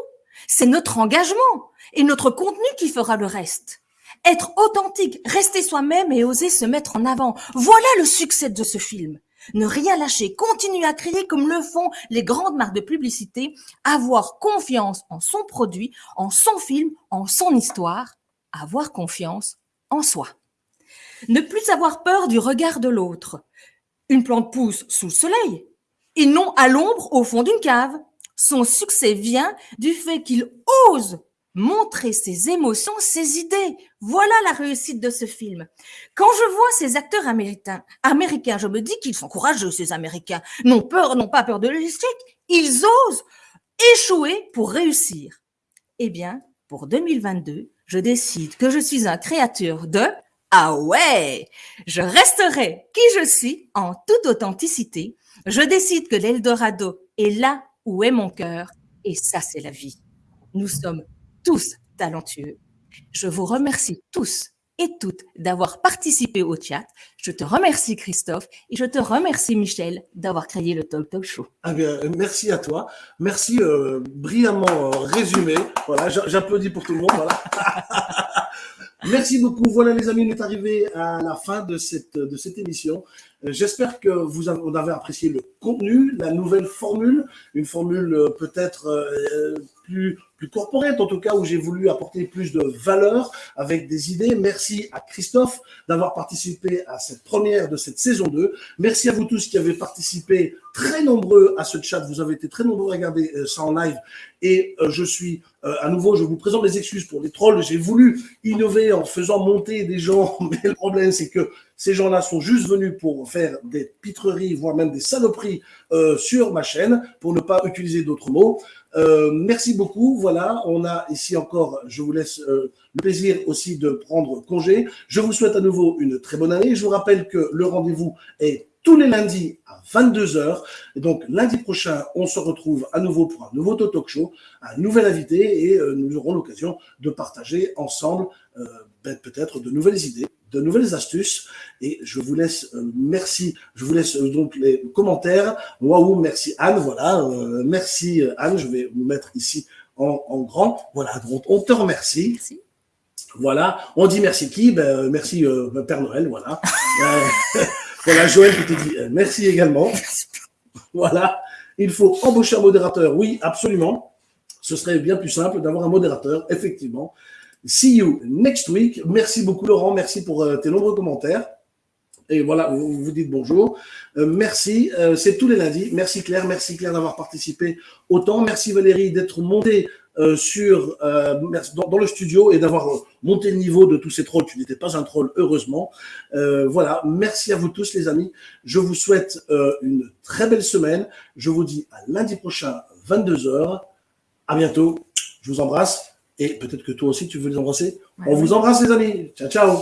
C'est notre engagement et notre contenu qui fera le reste. Être authentique, rester soi-même et oser se mettre en avant. Voilà le succès de ce film. Ne rien lâcher, continuer à crier comme le font les grandes marques de publicité, avoir confiance en son produit, en son film, en son histoire, avoir confiance en soi. Ne plus avoir peur du regard de l'autre. Une plante pousse sous le soleil et non à l'ombre au fond d'une cave. Son succès vient du fait qu'il ose montrer ses émotions, ses idées. Voilà la réussite de ce film. Quand je vois ces acteurs américains, américains, je me dis qu'ils sont courageux, ces Américains. N'ont peur, n'ont pas peur de l'échec. Ils osent échouer pour réussir. Eh bien, pour 2022, je décide que je suis un créateur de ah ouais, je resterai qui je suis en toute authenticité. Je décide que l'Eldorado est là où est mon cœur? Et ça c'est la vie. Nous sommes tous talentueux. Je vous remercie tous et toutes d'avoir participé au chat. Je te remercie Christophe et je te remercie Michel d'avoir créé le Talk Talk Show. Ah bien, merci à toi. Merci euh, brillamment euh, résumé. Voilà, j'applaudis pour tout le monde. Voilà. (laughs) Merci beaucoup. Voilà les amis, on est arrivé à la fin de cette, émission. Euh, j'espère que vous avez, apprécié le contenu, la nouvelle formule, une formule peut-être plus plus corporate, en tout cas, où j'ai voulu apporter plus de valeur avec des idées. Merci à Christophe d'avoir participé à cette première de cette saison 2. Merci à vous tous qui avez participé, très nombreux à ce chat. Vous avez été très nombreux à regarder euh, ça en live. Et euh, je suis, euh, à nouveau, je vous présente les excuses pour les trolls. J'ai voulu innover en faisant monter des gens, (laughs) mais le problème, c'est que ces gens-là sont juste venus pour faire des pitreries, voire même des saloperies sur ma chaîne, pour ne pas utiliser d'autres mots. Euh, merci beaucoup. Voilà, on a ici encore, je vous laisse euh, le plaisir aussi de prendre congé. Je vous souhaite à nouveau une très bonne année. Je vous rappelle que le rendez-vous est tous les lundis à 22h. Et donc, lundi prochain, on se retrouve à nouveau pour un nouveau talk show, un nouvel invité et euh, nous aurons l'occasion de partager ensemble ben, peut-être de nouvelles idées de nouvelles astuces. Et je vous laisse, euh, merci, je vous laisse euh, donc les commentaires. Waouh, merci Anne, voilà, euh, merci Anne, je vais vous mettre ici en, grand. Voilà, donc on te remercie. Voilà, on dit merci qui? Ben, Merci Père Noël, voilà. (laughs) voilà, Joël qui te dit merci également. (laughs) Voilà, il faut embaucher un modérateur, oui, absolument. Ce serait bien plus simple d'avoir un modérateur, effectivement. See you next week. Merci beaucoup Laurent, merci pour euh, tes nombreux commentaires. Et voilà, vous vous dites bonjour. Euh, merci, euh, c'est tous les lundis. Merci Claire, merci Claire d'avoir participé autant. Merci Valérie d'être montée sur dans, le studio et d'avoir monté le niveau de tous ces trolls. Tu n'étais pas un troll, heureusement. voilà, merci à vous tous les amis. Je vous souhaite une très belle semaine. Je vous dis à lundi prochain, 22h. À bientôt. Je vous embrasse. Et peut-être que toi aussi, tu veux les embrasser. On vous embrasse, les amis. Ciao, ciao.